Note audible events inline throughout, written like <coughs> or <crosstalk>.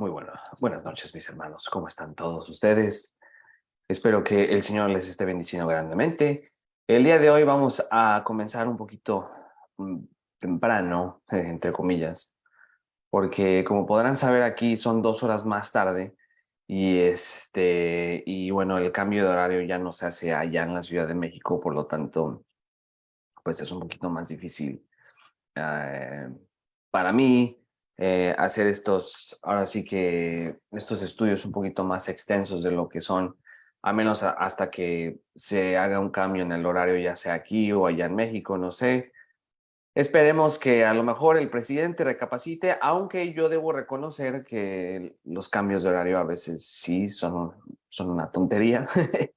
Muy bueno. Buenas noches, mis hermanos. ¿Cómo están todos ustedes? Espero que el Señor les esté bendiciendo grandemente. El día de hoy vamos a comenzar un poquito mm, temprano, <laughs> entre comillas, porque como podrán saber aquí son dos horas más tarde y este y bueno el cambio de horario ya no se hace allá en la Ciudad de México, por lo tanto pues es un poquito más difícil eh, para mí eh, hacer estos, ahora sí que estos estudios un poquito más extensos de lo que son, a menos hasta que se haga un cambio en el horario, ya sea aquí o allá en México, no sé. Esperemos que a lo mejor el presidente recapacite, aunque yo debo reconocer que los cambios de horario a veces sí son, son una tontería, <laughs>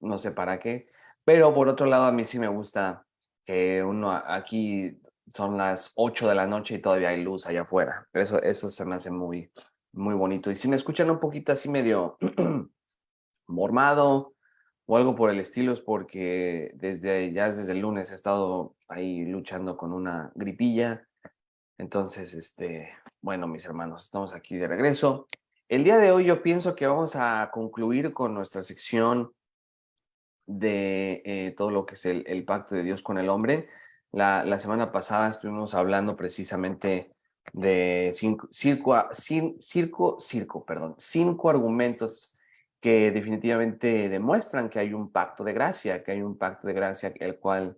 no sé para qué, pero por otro lado a mí sí me gusta que uno aquí son las 8 de la noche y todavía hay luz allá afuera. Eso, eso se me hace muy, muy bonito. Y si me escuchan un poquito así medio <clears throat> mormado o algo por el estilo, es porque desde ya desde el lunes he estado ahí luchando con una gripilla. Entonces, este, bueno, mis hermanos, estamos aquí de regreso. El día de hoy yo pienso que vamos a concluir con nuestra sección de eh, todo lo que es el, el pacto de Dios con el hombre. La, semana pasada estuvimos hablando precisamente de cinco, circo, circo, circo, perdón, cinco argumentos que definitivamente demuestran que hay un pacto de gracia, que hay un pacto de gracia el cual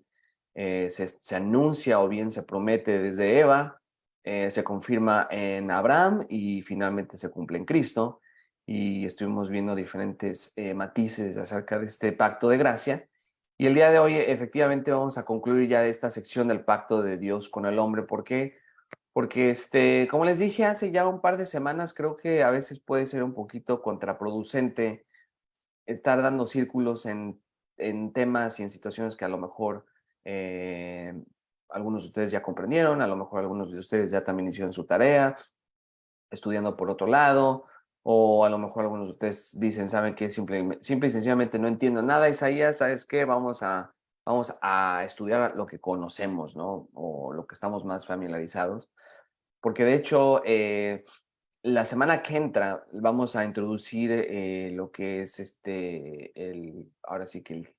eh, se, anuncia o bien se promete desde Eva, eh, se confirma en Abraham y finalmente se cumple en Cristo. Y estuvimos viendo diferentes eh, matices acerca de este pacto de gracia. Y el día de hoy efectivamente vamos a concluir ya esta sección del pacto de Dios con el hombre. ¿Por qué? Porque, este, como les dije hace ya un par de semanas, creo que a veces puede ser un poquito contraproducente estar dando círculos en, en temas y en situaciones que a lo mejor eh, algunos de ustedes ya comprendieron, a lo mejor algunos de ustedes ya también hicieron su tarea, estudiando por otro lado, o a lo mejor algunos de ustedes dicen, saben que simple, simple y sencillamente no entiendo nada, Isaías, ¿sabes qué? Vamos a, vamos a estudiar lo que conocemos, ¿no? O lo que estamos más familiarizados. Porque de hecho, eh, la semana que entra vamos a introducir eh, lo que es este, el, ahora sí que el,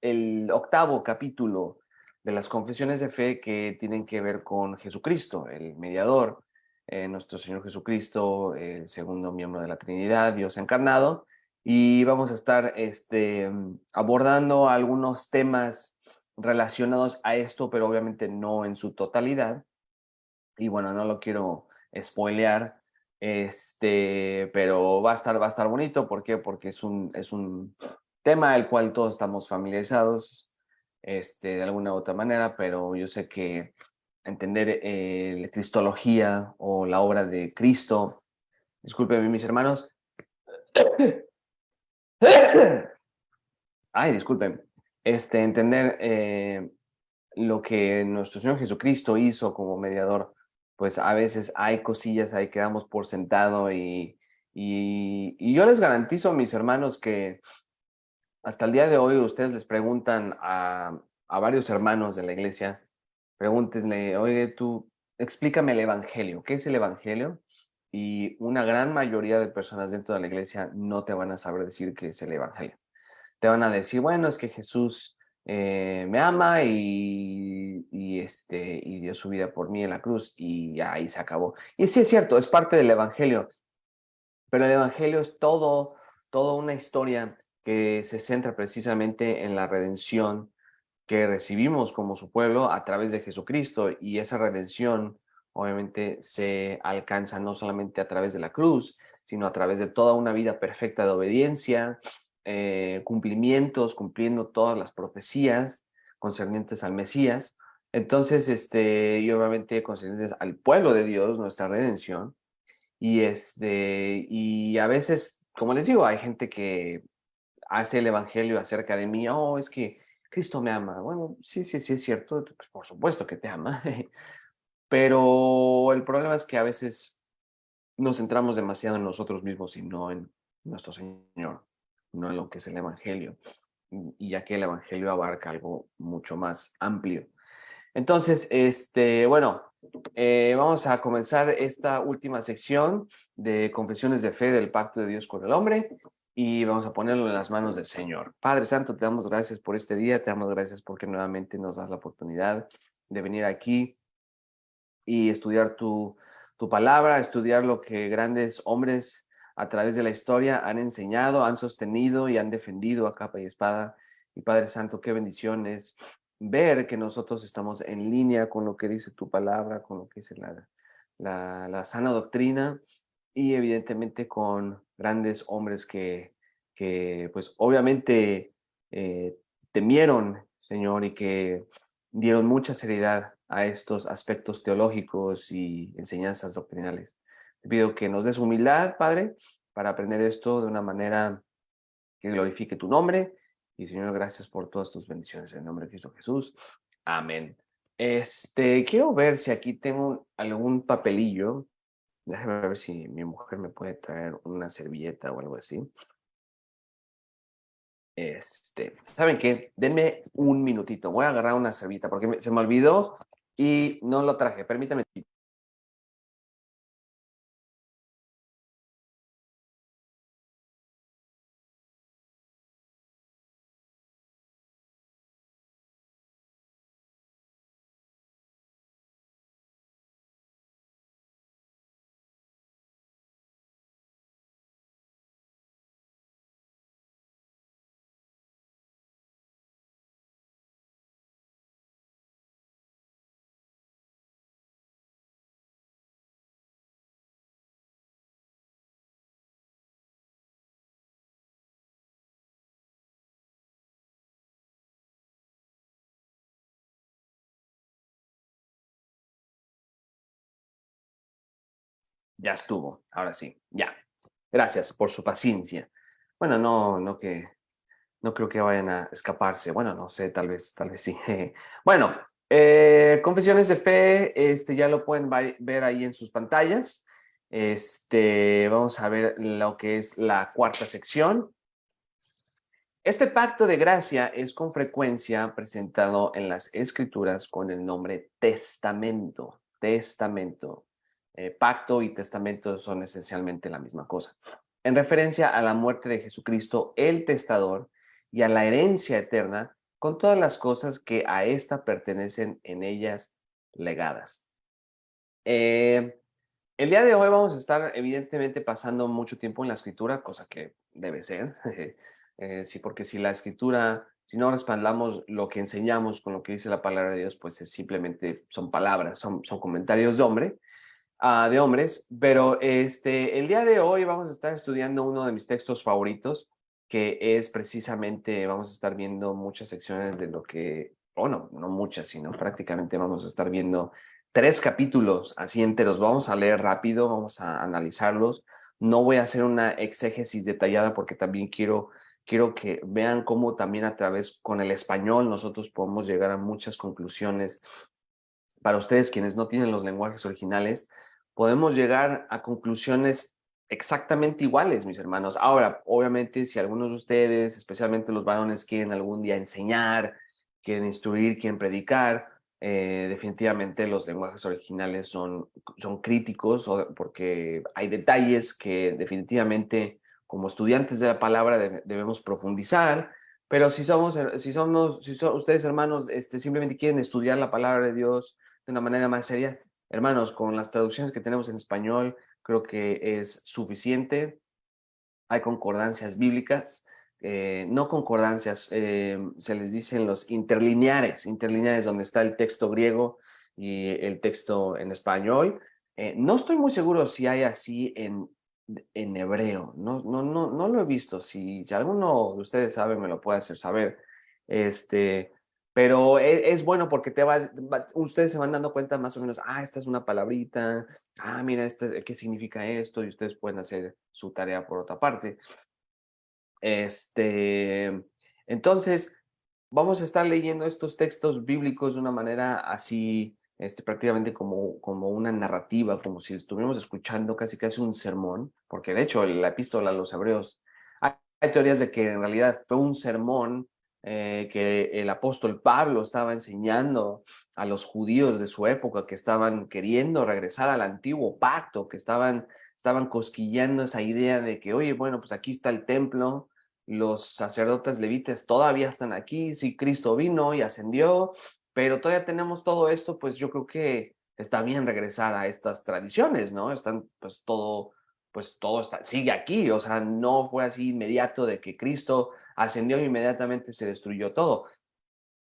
el octavo capítulo de las confesiones de fe que tienen que ver con Jesucristo, el mediador, eh, nuestro Señor Jesucristo, el segundo miembro de la Trinidad, Dios encarnado, y vamos a estar este, abordando algunos temas relacionados a esto, pero obviamente no en su totalidad. Y bueno, no lo quiero spoilear, este, pero va a estar, va a estar bonito. ¿Por qué? Porque es un, es un tema al cual todos estamos familiarizados este, de alguna u otra manera, pero yo sé que entender eh, la cristología o la obra de Cristo. Discúlpenme, mis hermanos. <coughs> Ay, disculpen. Este, entender eh, lo que nuestro Señor Jesucristo hizo como mediador, pues a veces hay cosillas ahí que damos por sentado y, y, y yo les garantizo, mis hermanos, que hasta el día de hoy ustedes les preguntan a, a varios hermanos de la iglesia, pregúntesle, oye, tú, explícame el evangelio, ¿qué es el evangelio? Y una gran mayoría de personas dentro de la iglesia no te van a saber decir qué es el evangelio. Te van a decir, bueno, es que Jesús eh, me ama y, y, este, y dio su vida por mí en la cruz y ahí se acabó. Y sí es cierto, es parte del evangelio, pero el evangelio es todo, toda una historia que se centra precisamente en la redención que recibimos como su pueblo a través de Jesucristo y esa redención obviamente se alcanza no solamente a través de la cruz, sino a través de toda una vida perfecta de obediencia, eh, cumplimientos, cumpliendo todas las profecías concernientes al Mesías. Entonces, este, y obviamente concernientes al pueblo de Dios, nuestra redención. Y, este, y a veces, como les digo, hay gente que hace el evangelio acerca de mí, oh, es que Cristo me ama. Bueno, sí, sí, sí es cierto, pues, por supuesto que te ama, <laughs> pero el problema es que a veces nos centramos demasiado en nosotros mismos y no en nuestro Señor, no en lo que es el Evangelio, y ya que el Evangelio abarca algo mucho más amplio. Entonces, este, bueno, eh, vamos a comenzar esta última sección de confesiones de fe del pacto de Dios con el hombre y vamos a ponerlo en las manos del Señor. Padre Santo, te damos gracias por este día, te damos gracias porque nuevamente nos das la oportunidad de venir aquí y estudiar tu, tu palabra, estudiar lo que grandes hombres a través de la historia han enseñado, han sostenido y han defendido a capa y espada. Y Padre Santo, qué bendición es ver que nosotros estamos en línea con lo que dice tu palabra, con lo que dice la, la, sana doctrina y evidentemente con grandes hombres que, que pues obviamente eh, temieron, Señor, y que dieron mucha seriedad a estos aspectos teológicos y enseñanzas doctrinales. Te pido que nos des humildad, Padre, para aprender esto de una manera que glorifique tu nombre y Señor, gracias por todas tus bendiciones en nombre de Cristo Jesús. Amén. Este, quiero ver si aquí tengo algún papelillo. Déjame ver si mi mujer me puede traer una servilleta o algo así. Este, ¿saben qué? Denme un minutito. Voy a agarrar una servilleta porque se me olvidó y no lo traje. Permítame. Ya estuvo, ahora sí, ya. Gracias por su paciencia. Bueno, no, no que, no creo que vayan a escaparse. Bueno, no sé, tal vez, tal vez sí. <laughs> Bueno, eh, confesiones de fe, este ya lo pueden ver ahí en sus pantallas. Este, vamos a ver lo que es la cuarta sección. Este pacto de gracia es con frecuencia presentado en las escrituras con el nombre testamento. Testamento. Eh, pacto y testamento son esencialmente la misma cosa. En referencia a la muerte de Jesucristo, el testador, y a la herencia eterna, con todas las cosas que a ésta pertenecen en ellas legadas. Eh, el día de hoy vamos a estar evidentemente pasando mucho tiempo en la escritura, cosa que debe ser, <laughs> eh, sí, porque si la escritura, si no respaldamos lo que enseñamos con lo que dice la palabra de Dios, pues es simplemente son palabras, son, son comentarios de hombre, Ah, de hombres, pero este, el día de hoy vamos a estar estudiando uno de mis textos favoritos, que es precisamente, vamos a estar viendo muchas secciones de lo que, bueno, no muchas, sino prácticamente vamos a estar viendo tres capítulos así enteros. Vamos a leer rápido, vamos a analizarlos. No voy a hacer una exégesis detallada porque también quiero, quiero que vean cómo también a través con el español nosotros podemos llegar a muchas conclusiones. Para ustedes quienes no tienen los lenguajes originales, podemos llegar a conclusiones exactamente iguales, mis hermanos. Ahora, obviamente, si algunos de ustedes, especialmente los varones, quieren algún día enseñar, quieren instruir, quieren predicar, eh, definitivamente los lenguajes originales son, son críticos porque hay detalles que definitivamente como estudiantes de la palabra debemos profundizar, pero si somos, si somos, si ustedes hermanos este, simplemente quieren estudiar la palabra de Dios de una manera más seria, Hermanos, con las traducciones que tenemos en español, creo que es suficiente. Hay concordancias bíblicas, eh, no concordancias, eh, se les dicen los interlineares, interlineares donde está el texto griego y el texto en español. Eh, no estoy muy seguro si hay así en, en hebreo, no, no, no, no lo he visto. Si, si alguno de ustedes sabe, me lo puede hacer saber. Este, pero e, es, bueno porque te va, ustedes se van dando cuenta más o menos, ah, esta es una palabrita, ah, mira, este, ¿qué significa esto? Y ustedes pueden hacer su tarea por otra parte. Este, entonces, vamos a estar leyendo estos textos bíblicos de una manera así, este, prácticamente como, como una narrativa, como si estuviéramos escuchando casi casi un sermón, porque de hecho la epístola a los hebreos, hay teorías de que en realidad fue un sermón eh, que el apóstol Pablo estaba enseñando a los judíos de su época que estaban queriendo regresar al antiguo pacto, que estaban, estaban cosquillando esa idea de que, oye, bueno, pues aquí está el templo, los sacerdotes levitas todavía están aquí, sí, Cristo vino y ascendió, pero todavía tenemos todo esto, pues yo creo que está bien regresar a estas tradiciones, ¿no? Están, pues todo, pues todo sigue aquí, o sea, no fue así inmediato de que Cristo ascendió e inmediatamente se destruyó todo.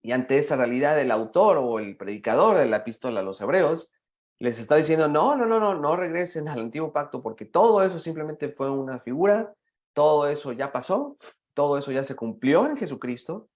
Y ante esa realidad, el autor o el predicador de la epístola a los hebreos les está diciendo, no, no, no, no, no regresen <laughs> al antiguo pacto porque todo eso simplemente fue una figura todo eso ya pasó, todo eso ya se cumplió en Jesucristo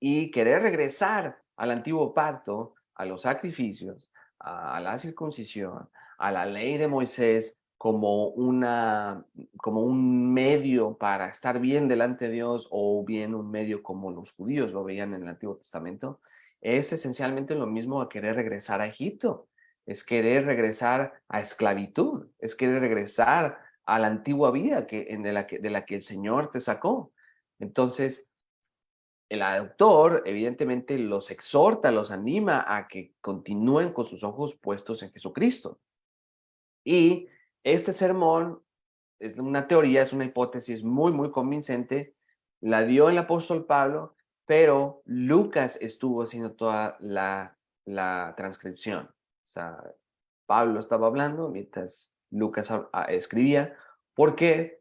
y querer regresar al antiguo pacto, a los sacrificios, a la circuncisión, a la ley de Moisés como, una, como un medio para estar bien delante de Dios o bien un medio como los judíos lo veían en el Antiguo Testamento, es esencialmente lo mismo a querer regresar a Egipto, es querer regresar a esclavitud, es querer regresar a la antigua vida que, en de, la que, de la que el Señor te sacó. Entonces, el autor evidentemente los exhorta, los anima a que continúen con sus ojos puestos en Jesucristo. Y este sermón es una teoría, es una hipótesis muy, muy convincente. La dio el apóstol Pablo, pero Lucas estuvo haciendo toda la, la transcripción. O sea, Pablo estaba hablando mientras Lucas escribía. ¿Por qué?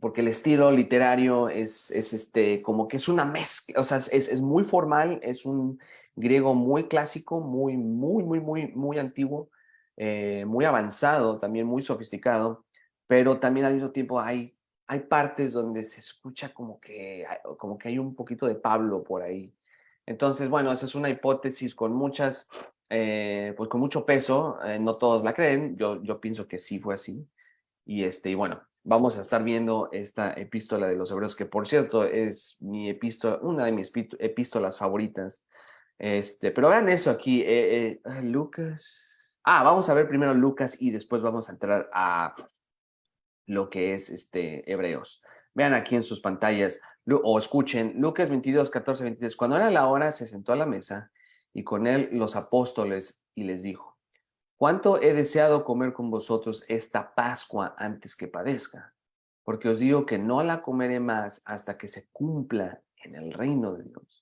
Porque el estilo literario es, es este, como que es una mezcla, o sea, es, es muy formal, es un griego muy clásico, muy, muy, muy, muy, muy antiguo, eh, muy avanzado, también muy sofisticado, pero también al mismo tiempo hay, hay partes donde se escucha como que, como que hay un poquito de Pablo por ahí. Entonces, bueno, esa es una hipótesis con muchas eh, pues con mucho peso, eh, no todos la creen, yo, yo pienso que sí fue así. Y, este, y bueno, vamos a estar viendo esta epístola de los hebreos, que por cierto es mi epístola, una de mis epístolas favoritas. Este, pero vean eso aquí, eh, ah, Lucas. Ah, vamos a ver primero Lucas y después vamos a entrar a lo que es este, Hebreos. Vean aquí en sus pantallas o escuchen Lucas 22, 14, 23. Cuando era la hora, se sentó a la mesa y con él los apóstoles y les dijo, ¿cuánto he deseado comer con vosotros esta Pascua antes que padezca? Porque os digo que no la comeré más hasta que se cumpla en el reino de Dios.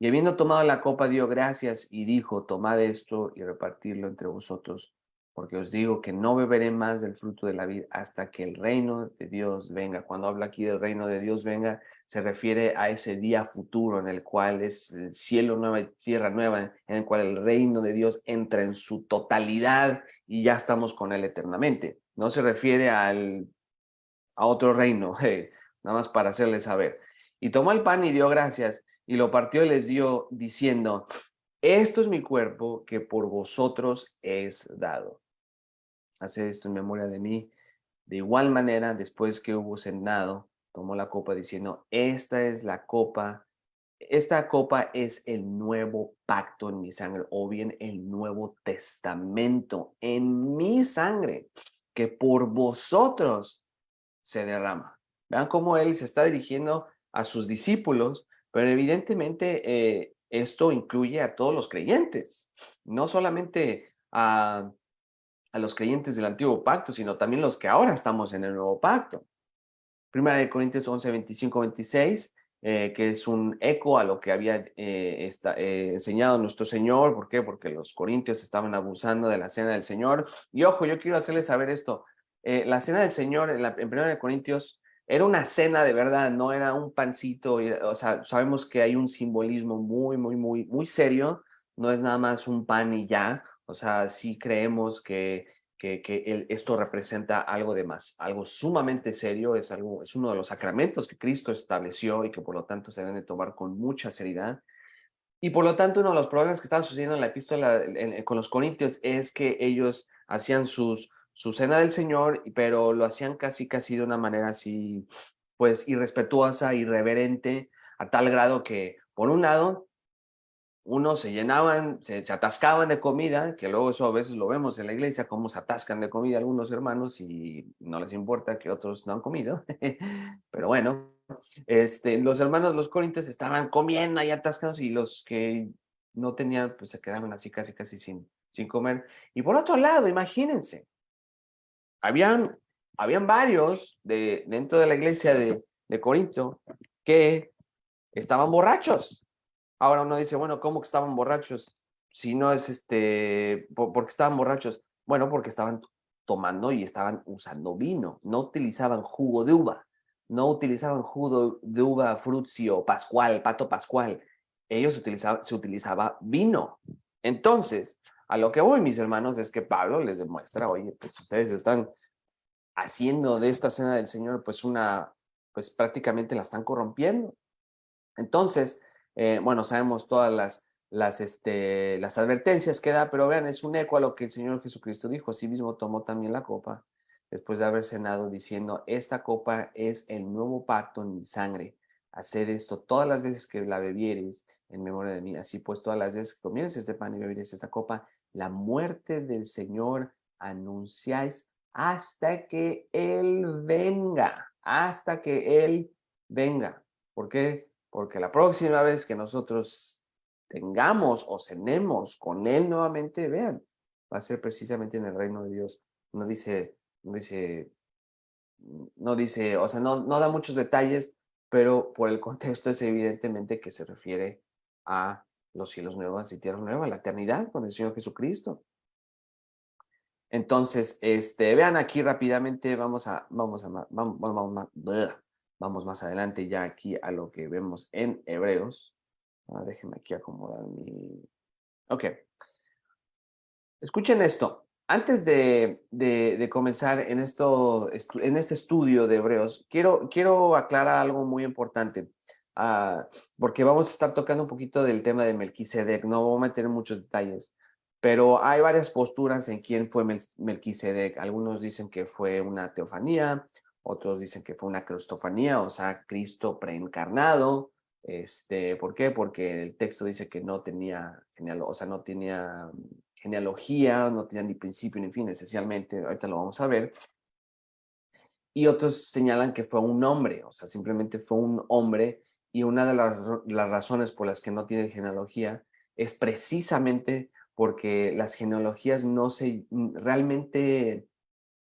Y habiendo tomado la copa, dio gracias y dijo, tomad esto y repartirlo entre vosotros, porque os digo que no beberé más del fruto de la vida hasta que el reino de Dios venga. Cuando habla aquí del reino de Dios venga, se refiere a ese día futuro en el cual es el cielo nueva y tierra nueva, en el cual el reino de Dios entra en su totalidad y ya estamos con él eternamente. No se refiere al, a otro reino, <laughs> nada más para hacerles saber. Y tomó el pan y dio gracias y lo partió y les dio diciendo, esto es mi cuerpo que por vosotros es dado hace esto en memoria de mí. De igual manera, después que hubo cenado, tomó la copa diciendo, esta es la copa, esta copa es el nuevo pacto en mi sangre, o bien el nuevo testamento en mi sangre, que por vosotros se derrama. Vean cómo él se está dirigiendo a sus discípulos, pero evidentemente eh, esto incluye a todos los creyentes, no solamente a a los creyentes del antiguo pacto, sino también los que ahora estamos en el nuevo pacto. Primera de Corintios 11, 25, 26, que es un eco a lo que había eh, eh, enseñado nuestro Señor. ¿Por qué? Porque los corintios estaban abusando de la cena del Señor. Y ojo, yo quiero hacerles saber esto. Eh, la cena del Señor en, la, en Corintios era una cena de verdad, no era un pancito. O sea, sabemos que hay un simbolismo muy, muy, muy, muy serio. No es nada más un pan y ya. O sea, sí creemos que, que, esto representa algo de más, algo sumamente serio, es, algo, es uno de los sacramentos que Cristo estableció y que por lo tanto se deben de tomar con mucha seriedad. Y por lo tanto, uno de los problemas que estaba sucediendo en la epístola con los corintios es que ellos hacían sus, su cena del Señor, pero lo hacían casi, casi de una manera así, pues irrespetuosa, irreverente, a tal grado que, por un lado, unos se llenaban, se, atascaban de comida, que luego eso a veces lo vemos en la iglesia, cómo se atascan de comida algunos hermanos y no les importa que otros no han comido. <laughs> Pero bueno, este, los hermanos, los corintios estaban comiendo ahí atascados y los que no tenían, pues se quedaban así casi, casi sin, sin comer. Y por otro lado, imagínense, habían, habían varios de, dentro de la iglesia de, de Corinto que estaban borrachos. Ahora uno dice, bueno, ¿cómo estaban borrachos? Si no es este, ¿por, qué estaban borrachos? Bueno, porque estaban tomando y estaban usando vino, no utilizaban jugo de uva, no utilizaban jugo de uva frutio, pascual, pato pascual, ellos utilizaban, se utilizaba vino. Entonces, a lo que voy, mis hermanos, es que Pablo les demuestra, oye, pues ustedes están haciendo de esta cena del Señor, pues una, pues prácticamente la están corrompiendo. Entonces, eh, bueno, sabemos todas las, las, este, las advertencias que da, pero vean, es un eco a lo que el Señor Jesucristo dijo. Así mismo tomó también la copa después de haber cenado diciendo, esta copa es el nuevo pacto en mi sangre. Haced esto todas las veces que la bebieres en memoria de mí. Así pues, todas las veces que comieres este pan y bebieres esta copa, la muerte del Señor anunciáis hasta que Él venga, hasta que Él venga. ¿Por qué? Porque la próxima vez que nosotros tengamos o cenemos con Él nuevamente, vean, va a ser precisamente en el reino de Dios. No dice, no dice, no dice, o sea, no, no da muchos detalles, pero por el contexto es evidentemente que se refiere a los cielos nuevos y tierra nueva, la eternidad con el Señor Jesucristo. Entonces, este, vean aquí rápidamente, vamos a, vamos a, vamos, vamos, vamos más adelante ya aquí a lo que vemos en Hebreos. Ah, déjenme aquí acomodar mi... Ok. Escuchen esto. Antes de, de, comenzar en, esto, en este estudio de Hebreos, quiero, quiero aclarar algo muy importante. Ah, porque vamos a estar tocando un poquito del tema de Melquisedec, no vamos a meter muchos detalles, pero hay varias posturas en quién fue Melquisedec. Algunos dicen que fue una teofanía, otros dicen que fue una cristofanía, o sea, Cristo preencarnado. Este, ¿Por qué? Porque el texto dice que no tenía, o sea, no tenía genealogía, no tenía ni principio ni fin, esencialmente, ahorita lo vamos a ver. Y otros señalan que fue un hombre, o sea, simplemente fue un hombre y una de las, razones por las que no tiene genealogía es precisamente porque las genealogías no se, mm, realmente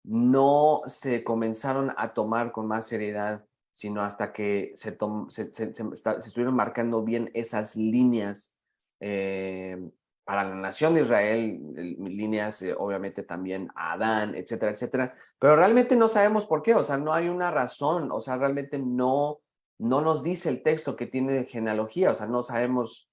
no se comenzaron a tomar con más seriedad, sino hasta que se, se, estuvieron marcando bien esas líneas eh, para la nación de Israel, líneas eh, obviamente también a Adán, etcétera, etcétera, pero realmente no sabemos por qué, o sea, no hay una razón, o sea, realmente no, no nos dice el texto que tiene genealogía, o sea, no sabemos,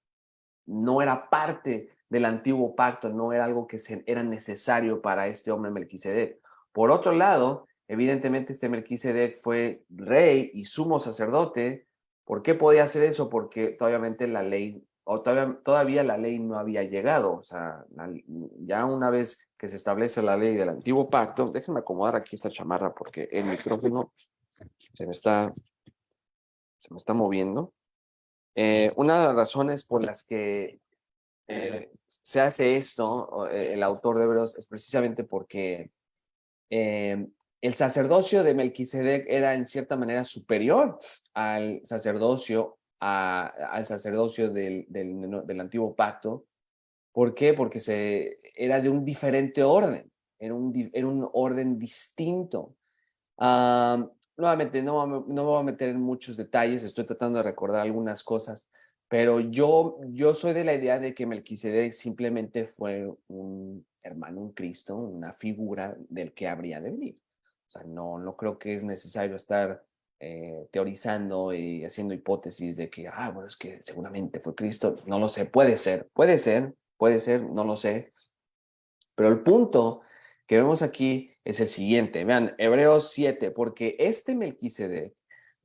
no era parte del antiguo pacto, no era algo que era necesario para este hombre Melquisedec. Por otro lado, evidentemente este Melquisedec fue rey y sumo sacerdote. ¿Por qué podía hacer eso? Porque obviamente la ley, o todavía, todavía la ley no había llegado, o sea, ya una vez que se establece la ley del antiguo pacto, déjenme acomodar aquí esta chamarra porque el micrófono se me está se me está moviendo. Eh, una de las razones por las que eh, se hace esto, eh, el autor de Hebreos, es precisamente porque el sacerdocio de Melquisedec era en cierta manera superior al sacerdocio, al sacerdocio del, del, antiguo pacto. ¿Por qué? Porque se, era de un diferente orden, era un, era un orden distinto. Nuevamente, no, no me voy a meter en muchos detalles, estoy tratando de recordar algunas cosas, pero yo, yo soy de la idea de que Melquisedec simplemente fue un hermano, un Cristo, una figura del que habría de venir. O sea, no, no creo que es necesario estar eh, teorizando y haciendo hipótesis de que, ah, bueno, es que seguramente fue Cristo. No lo sé, puede ser, puede ser, puede ser, no lo sé. Pero el punto que vemos aquí es el siguiente. Vean, Hebreos 7, porque este Melquisedec,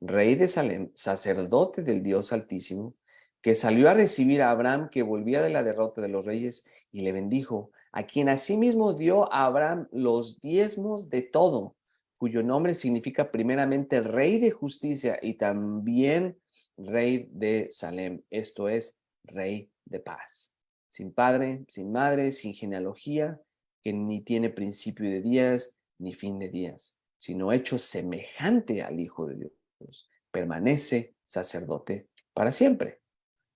rey de Salem, sacerdote del Dios Altísimo, que salió a recibir a Abraham que volvía de la derrota de los reyes y le bendijo, a quien asimismo dio a Abraham los diezmos de todo, cuyo nombre significa primeramente rey de justicia y también rey de Salem, esto es, rey de paz. Sin padre, sin madre, sin genealogía, que ni tiene principio de días ni fin de días, sino hecho semejante al Hijo de Dios, permanece sacerdote para siempre.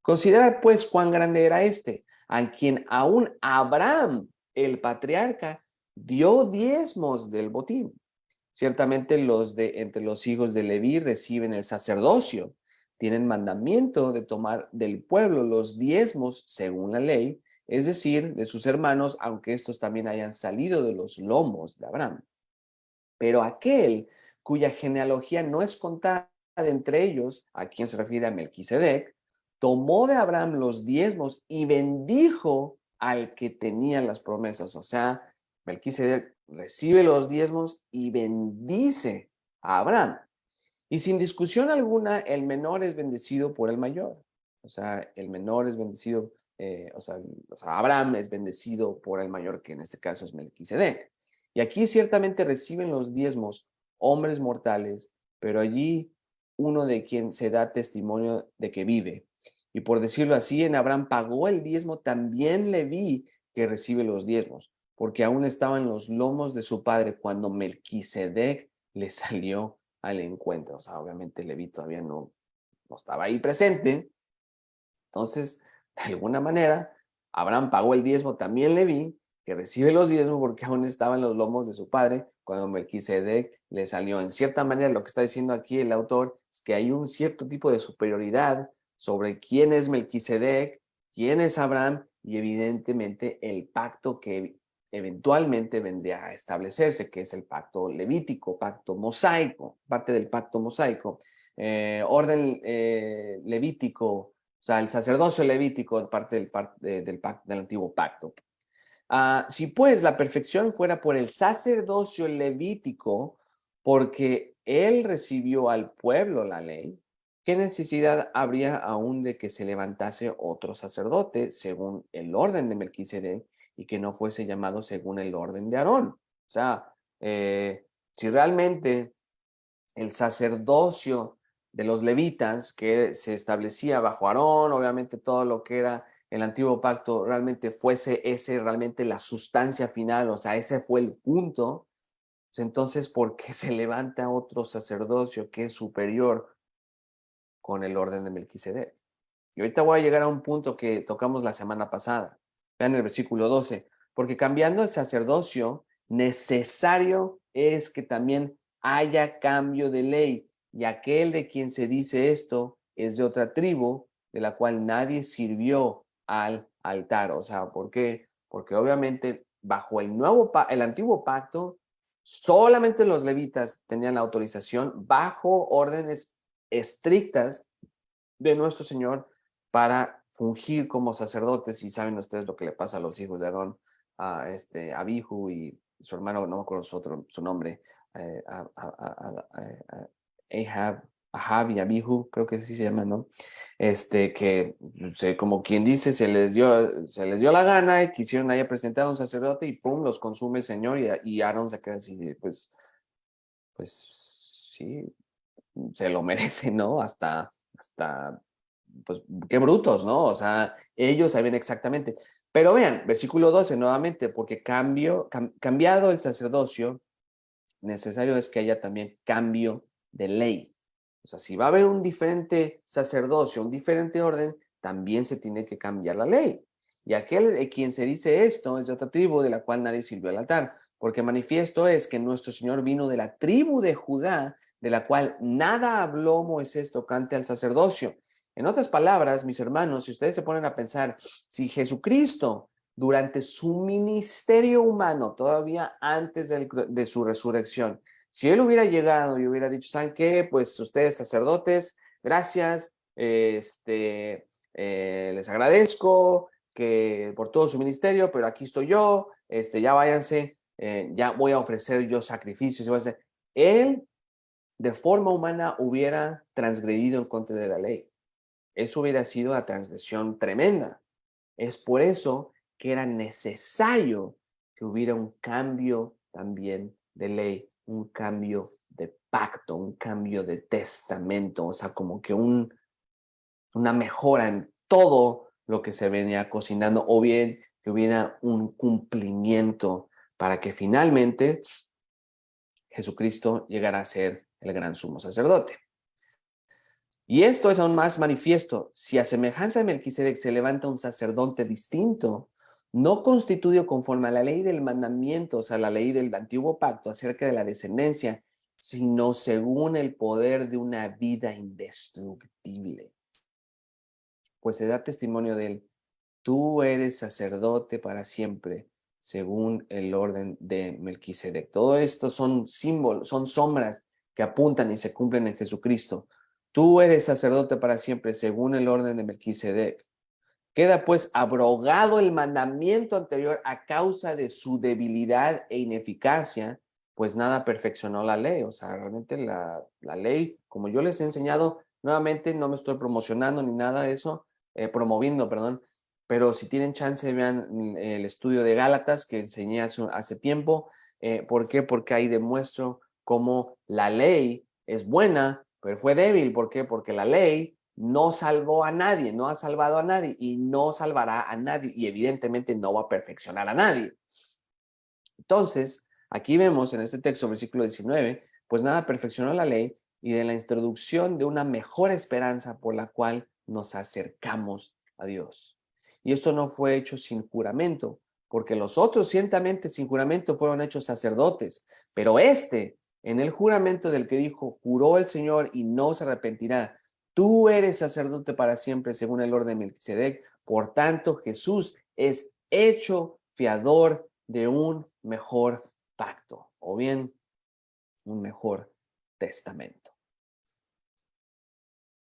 Considera pues cuán grande era este, a quien aún Abraham, el patriarca, dio diezmos del botín. Ciertamente los de entre los hijos de Leví reciben el sacerdocio, tienen mandamiento de tomar del pueblo los diezmos según la ley, es decir, de sus hermanos, aunque estos también hayan salido de los lomos de Abraham. Pero aquel cuya genealogía no es contada entre ellos, a quien se refiere a Melquisedec, tomó de Abraham los diezmos y bendijo al que tenía las promesas. O sea, Melquisedec recibe los diezmos y bendice a Abraham. Y sin discusión alguna, el menor es bendecido por el mayor. O sea, el menor es bendecido, eh, o, sea, Abraham es bendecido por el mayor, que en este caso es Melquisedec. Y aquí ciertamente reciben los diezmos hombres mortales, pero allí uno de quien se da testimonio de que vive. Y por decirlo así, en Abraham pagó el diezmo, también le vi que recibe los diezmos, porque aún estaba en los lomos de su padre cuando Melquisedec le salió al encuentro. O sea, obviamente Leví todavía no, no estaba ahí presente. Entonces, de alguna manera, Abraham pagó el diezmo, también Leví, que recibe los diezmos porque aún estaba en los lomos de su padre cuando Melquisedec le salió. En cierta manera, lo que está diciendo aquí el autor es que hay un cierto tipo de superioridad sobre quién es Melquisedec, quién es Abraham y evidentemente el pacto que eventualmente vendría a establecerse, que es el pacto levítico, pacto mosaico, parte del pacto mosaico, eh, orden eh, levítico, sea, el sacerdocio levítico, parte del, del, del antiguo pacto. Ah, si pues la perfección fuera por el sacerdocio levítico, porque él recibió al pueblo la ley, ¿qué necesidad habría aún de que se levantase otro sacerdote según el orden de Melquisedec y que no fuese llamado según el orden de Aarón. O sea, eh, si realmente el sacerdocio de los levitas que se establecía bajo Aarón, obviamente todo lo que era el antiguo pacto realmente fuese ese realmente la sustancia final, o sea, ese fue el punto, entonces, ¿por qué se levanta otro sacerdocio que es superior con el orden de Melquisedec? Y ahorita voy a llegar a un punto que tocamos la semana pasada. Vean el versículo 12. Porque cambiando el sacerdocio, necesario es que también haya cambio de ley. Y aquel de quien se dice esto es de otra tribu, de la cual nadie sirvió al altar. O sea, ¿por qué? Porque obviamente bajo el, nuevo, el antiguo pacto, solamente los levitas tenían la autorización bajo órdenes estrictas de nuestro Señor para fungir como sacerdotes y saben ustedes lo que le pasa a los hijos de Aarón, a este Abihu y su hermano, no me acuerdo su, otro, su nombre, eh, Ahab, Ahab y Abihu, creo que así se llama, ¿no? Este, que como quien dice, se les, dio, se les dio la gana y quisieron ahí presentar a un sacerdote y pum, los consume el Señor y, y Aarón se queda así, pues, pues sí, se lo <laughs> merece, ¿no? Hasta, hasta pues qué brutos, ¿no? O sea, ellos sabían exactamente. Pero vean, versículo 12 nuevamente, porque cambio, cambiado el sacerdocio, necesario es que haya también cambio de ley. O sea, si va a haber un diferente sacerdocio, un diferente orden, también se tiene que cambiar la ley. Y aquel de quien se dice esto es de otra tribu de la cual nadie sirvió al altar, porque manifiesto es que nuestro Señor vino de la tribu de Judá, de la cual nada habló Moisés tocante al sacerdocio, en otras palabras, mis hermanos, si ustedes se ponen a pensar, si Jesucristo durante su ministerio humano, todavía antes de, su resurrección, si él hubiera llegado y hubiera dicho, ¿saben qué? Pues ustedes sacerdotes, gracias, este, eh, les agradezco que por todo su ministerio, pero aquí estoy yo, este, ya váyanse, eh, ya voy a ofrecer yo sacrificios. Él, de forma humana, hubiera transgredido en contra de la ley. Eso hubiera sido una transgresión tremenda. Es por eso que era necesario que hubiera un cambio también de ley, un cambio de pacto, un cambio de testamento, o sea, como que un, una mejora en todo lo que se venía cocinando, o bien que hubiera un cumplimiento para que finalmente Jesucristo llegara a ser el gran sumo sacerdote. Y esto es aún más manifiesto. Si a semejanza de Melquisedec se levanta un sacerdote distinto, no constituido conforme a la ley del mandamiento, o sea, la ley del antiguo pacto acerca de la descendencia, sino según el poder de una vida indestructible. Pues se da testimonio de él. Tú eres sacerdote para siempre, según el orden de Melquisedec. Todo esto son símbolos, son sombras que apuntan y se cumplen en Jesucristo. Tú eres sacerdote para siempre, según el orden de Melquisedec. Queda pues abrogado el mandamiento anterior a causa de su debilidad e ineficacia, pues nada perfeccionó la ley. O sea, realmente la, la ley, como yo les he enseñado, nuevamente no me estoy promocionando ni nada de eso, eh, promoviendo, perdón, pero si tienen chance, vean el estudio de Gálatas que enseñé hace, tiempo. Eh, ¿Por qué? Porque ahí demuestro cómo la ley es buena, pero fue débil. ¿Por qué? Porque la ley no salvó a nadie, no ha salvado a nadie y no salvará a nadie y evidentemente no va a perfeccionar a nadie. Entonces, aquí vemos en este texto, versículo 19, pues nada perfeccionó la ley y de la introducción de una mejor esperanza por la cual nos acercamos a Dios. Y esto no fue hecho sin juramento, porque los otros ciertamente sin juramento fueron hechos sacerdotes, pero este, en el juramento del que dijo, juró el Señor y no se arrepentirá, tú eres sacerdote para siempre según el orden de Melquisedec, por tanto Jesús es hecho fiador de un mejor pacto, o bien un mejor testamento.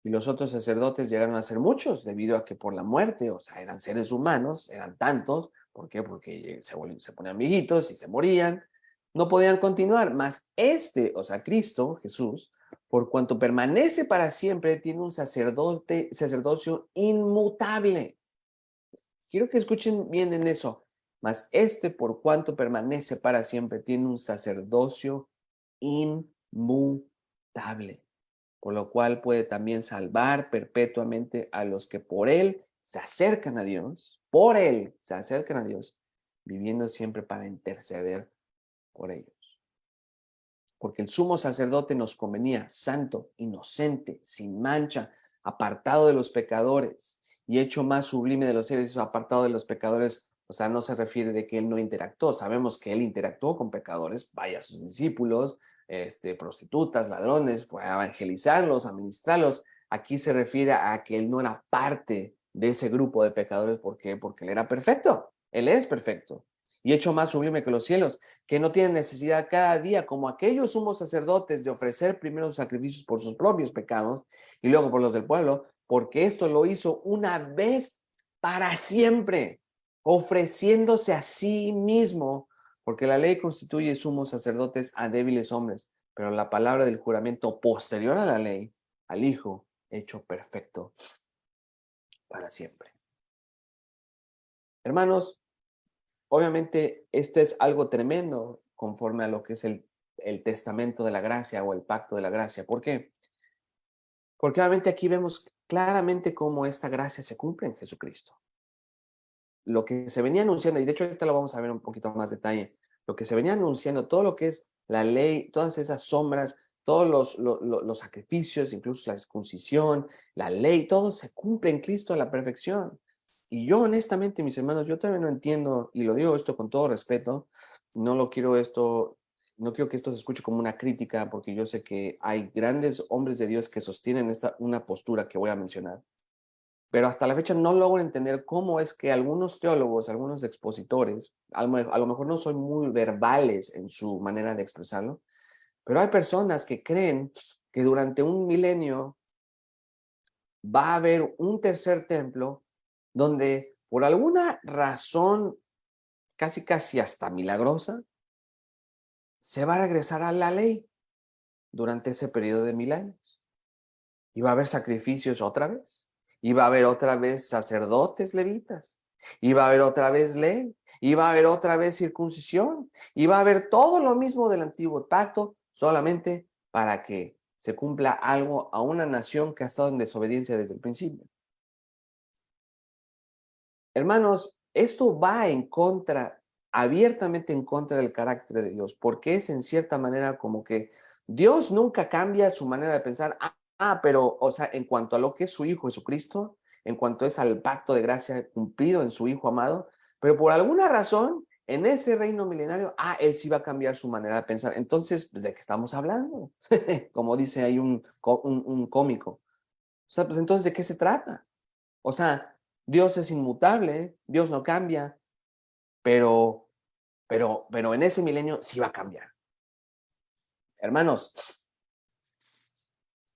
Y los otros sacerdotes llegaron a ser muchos debido a que por la muerte, o sea, eran seres humanos, eran tantos. ¿Por qué? Porque se, ponían viejitos y se morían. No podían continuar. Mas este, o sea, Cristo, Jesús, por cuanto permanece para siempre, tiene un sacerdote, sacerdocio inmutable. Quiero que escuchen bien en eso. Mas este, por cuanto permanece para siempre, tiene un sacerdocio inmutable por lo cual puede también salvar perpetuamente a los que por él se acercan a Dios, por él se acercan a Dios, viviendo siempre para interceder por ellos. Porque el sumo sacerdote nos convenía santo, inocente, sin mancha, apartado de los pecadores y hecho más sublime de los seres, apartado de los pecadores, o sea, no se refiere de que él no interactuó, sabemos que él interactuó con pecadores, vaya sus discípulos, este, prostitutas, ladrones, fue a evangelizarlos, a ministrarlos. Aquí se refiere a que él no era parte de ese grupo de pecadores. ¿Por qué? Porque él era perfecto. Él es perfecto. Y hecho más sublime que los cielos, que no tienen necesidad cada día, como aquellos sumos sacerdotes, de ofrecer primero sacrificios por sus propios pecados y luego por los del pueblo, porque esto lo hizo una vez para siempre, ofreciéndose a sí mismo porque la ley constituye sumos sacerdotes a débiles hombres, pero la palabra del juramento posterior a la ley, al Hijo, hecho perfecto para siempre. Hermanos, obviamente este es algo tremendo conforme a lo que es el, el testamento de la gracia o el pacto de la gracia. ¿Por qué? Porque obviamente aquí vemos claramente cómo esta gracia se cumple en Jesucristo lo que se venía anunciando, y de hecho ahorita lo vamos a ver un poquito más detalle, lo que se venía anunciando, todo lo que es la ley, todas esas sombras, todos los, los, sacrificios, incluso la circuncisión, la ley, todo se cumple en Cristo a la perfección. Y yo honestamente, mis hermanos, yo todavía no entiendo, y lo digo esto con todo respeto, no lo quiero esto, no quiero que esto se escuche como una crítica, porque yo sé que hay grandes hombres de Dios que sostienen esta, una postura que voy a mencionar pero hasta la fecha no logro entender cómo es que algunos teólogos, algunos expositores, a lo mejor no son muy verbales en su manera de expresarlo, pero hay personas que creen que durante un milenio va a haber un tercer templo donde por alguna razón casi casi hasta milagrosa, se va a regresar a la ley durante ese periodo de mil años. Y va a haber sacrificios otra vez Iba a haber otra vez sacerdotes levitas. Iba a haber otra vez ley. Iba a haber otra vez circuncisión. Iba a haber todo lo mismo del antiguo pacto, solamente para que se cumpla algo a una nación que ha estado en desobediencia desde el principio. Hermanos, esto va en contra, abiertamente en contra del carácter de Dios, porque es en cierta manera como que Dios nunca cambia su manera de pensar, Ah, pero, o sea, en cuanto a lo que es su Hijo Jesucristo, en cuanto es al pacto de gracia cumplido en su Hijo amado, pero por alguna razón, en ese reino milenario, ah, él sí va a cambiar su manera de pensar. Entonces, pues, ¿de qué estamos hablando? <laughs> Como dice ahí un, un, un cómico. O sea, pues entonces, ¿de qué se trata? O sea, Dios es inmutable, Dios no cambia, pero, pero, pero en ese milenio sí va a cambiar. Hermanos,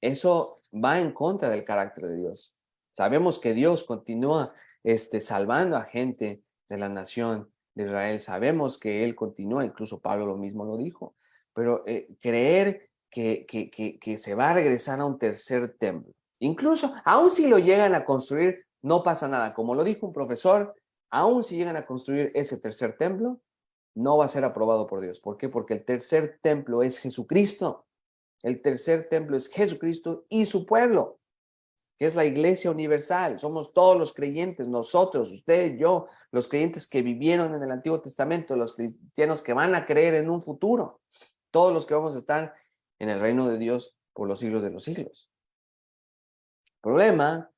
eso va en contra del carácter de Dios. Sabemos que Dios continúa este, salvando a gente de la nación de Israel. Sabemos que Él continúa, incluso Pablo lo mismo lo dijo. Pero eh, creer que, que, que, que se va a regresar a un tercer templo, incluso, aun si lo llegan a construir, no pasa nada. Como lo dijo un profesor, aun si llegan a construir ese tercer templo, no va a ser aprobado por Dios. ¿Por qué? Porque el tercer templo es Jesucristo. El tercer templo es Jesucristo y su pueblo, que es la iglesia universal. Somos todos los creyentes, nosotros, usted, yo, los creyentes que vivieron en el Antiguo Testamento, los cristianos que van a creer en un futuro, todos los que vamos a estar en el reino de Dios por los siglos de los siglos. El problema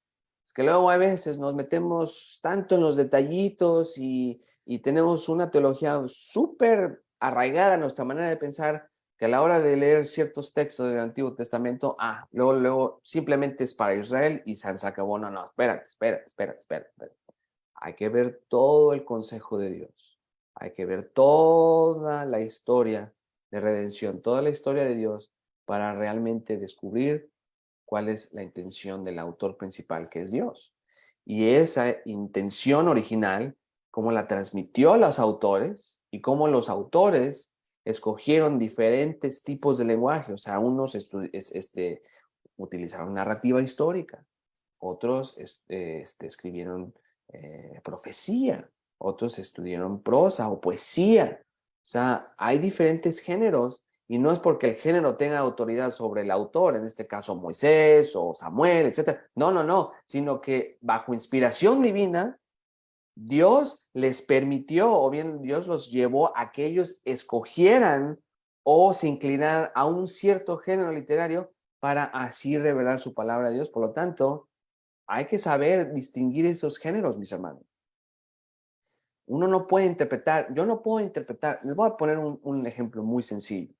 es que luego a veces nos metemos tanto en los detallitos y tenemos una teología súper arraigada en nuestra manera de pensar que a la hora de leer ciertos textos del Antiguo Testamento, ah, luego, luego simplemente es para Israel y se acabó. No, no, espérate, espérate, espérate, espérate. Hay que ver todo el consejo de Dios. Hay que ver toda la historia de redención, toda la historia de Dios para realmente descubrir cuál es la intención del autor principal, que es Dios. Y esa intención original cómo la transmitió a los autores y cómo los autores escogieron diferentes tipos de lenguaje. O sea, unos este, utilizaron narrativa histórica, otros este, escribieron eh, profecía, otros estudiaron prosa o poesía. O sea, hay diferentes géneros y no es porque el género tenga autoridad sobre el autor, en este caso Moisés o Samuel, etc. No, no, no, sino que bajo inspiración divina Dios les permitió o bien Dios los llevó a que ellos escogieran o se inclinaran a un cierto género literario para así revelar su palabra a Dios. Por lo tanto, hay que saber distinguir esos géneros, mis hermanos. Uno no puede interpretar, yo no puedo interpretar, les voy a poner un, ejemplo muy sencillo,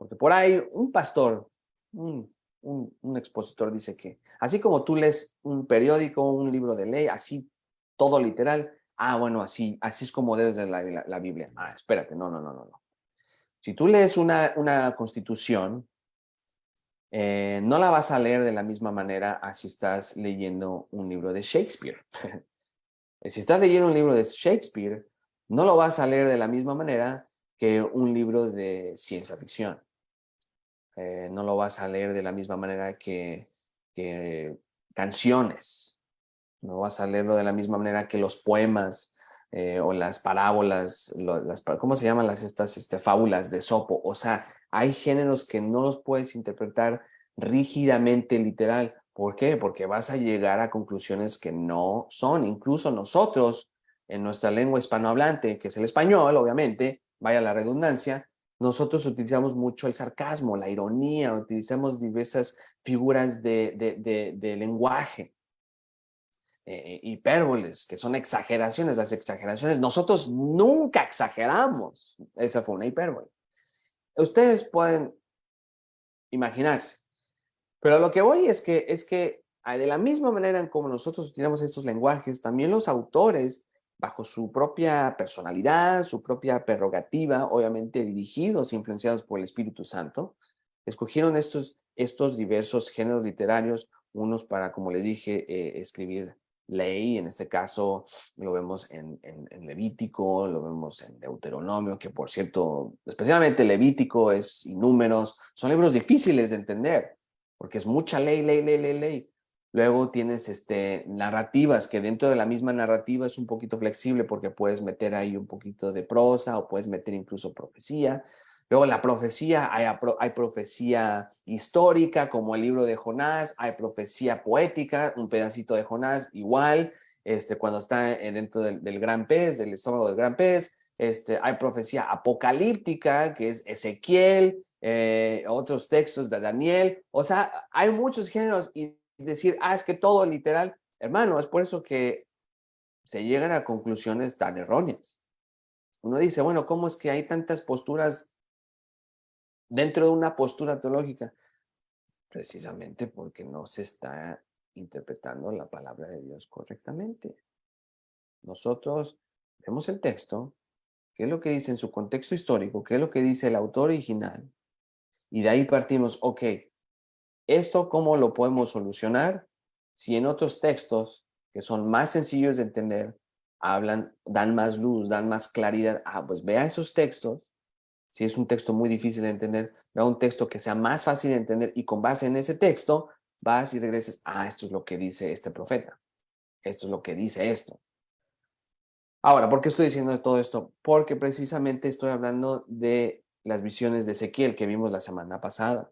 porque por ahí un pastor, un, un expositor dice que, así como tú lees un periódico, un libro de ley, así todo literal, ah, bueno, así, así es como debes de la, la, Biblia. Ah, espérate, no, no, no, no. no. Si tú lees una, una constitución, eh, no la vas a leer de la misma manera así estás leyendo un libro de Shakespeare. <laughs> si estás leyendo un libro de Shakespeare, no lo vas a leer de la misma manera que un libro de ciencia ficción. Eh, no lo vas a leer de la misma manera que, canciones no vas a leerlo de la misma manera que los poemas eh, o las parábolas, las, ¿cómo se llaman las estas este, fábulas de Sopo? O sea, hay géneros que no los puedes interpretar rígidamente literal. ¿Por qué? Porque vas a llegar a conclusiones que no son. Incluso nosotros, en nuestra lengua hispanohablante, que es el español, obviamente, vaya la redundancia, nosotros utilizamos mucho el sarcasmo, la ironía, utilizamos diversas figuras de lenguaje. Eh, hipérboles, que son exageraciones, las exageraciones, nosotros nunca exageramos. Esa fue una hipérbole. Ustedes pueden imaginarse. Pero lo que voy es que, es que de la misma manera en como nosotros utilizamos estos lenguajes, también los autores, bajo su propia personalidad, su propia prerrogativa, obviamente dirigidos, influenciados por el Espíritu Santo, escogieron estos, estos diversos géneros literarios, unos para, como les dije, eh, escribir ley, en este caso lo vemos en, en, Levítico, lo vemos en Deuteronomio, que por cierto, especialmente Levítico es y números, son libros difíciles de entender, porque es mucha ley, ley, ley, ley, ley. Luego tienes este, narrativas, que dentro de la misma narrativa es un poquito flexible porque puedes meter ahí un poquito de prosa o puedes meter incluso profecía. Luego la profecía, hay, hay, profecía histórica como el libro de Jonás, hay profecía poética, un pedacito de Jonás igual, este, cuando está dentro del, gran pez, del estómago del gran pez, este, hay profecía apocalíptica que es Ezequiel, eh, otros textos de Daniel. O sea, hay muchos géneros decir, ah, es que todo literal. Hermano, es por eso que se llegan a conclusiones tan erróneas. Uno dice, bueno, ¿cómo es que hay tantas posturas dentro de una postura teológica? Precisamente porque no se está interpretando la palabra de Dios correctamente. Nosotros vemos el texto, qué es lo que dice en su contexto histórico, qué es lo que dice el autor original, y de ahí partimos, ok, ¿esto cómo lo podemos solucionar? Si en otros textos que son más sencillos de entender, hablan, dan más luz, dan más claridad, ah, pues vea esos textos, si es un texto muy difícil de entender, vea un texto que sea más fácil de entender y con base en ese texto vas y regreses, ah, esto es lo que dice este profeta, esto es lo que dice esto. Ahora, ¿por qué estoy diciendo todo esto? Porque precisamente estoy hablando de las visiones de Ezequiel que vimos la semana pasada.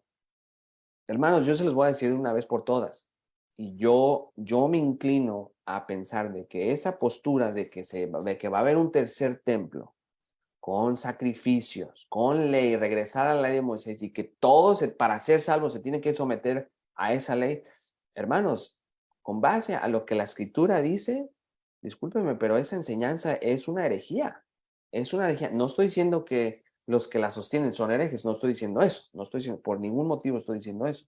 Hermanos, yo se los voy a decir de una vez por todas. Y yo, yo me inclino a pensar de que esa postura de que, se, de que va a haber un tercer templo con sacrificios, con ley, regresar a la ley de Moisés y que todos para ser salvos se tiene que someter a esa ley. Hermanos, con base a lo que la escritura dice, discúlpenme, pero esa enseñanza es una herejía. Es una herejía. No estoy diciendo que los que la sostienen son herejes, no estoy diciendo eso, no estoy diciendo, por ningún motivo estoy diciendo eso.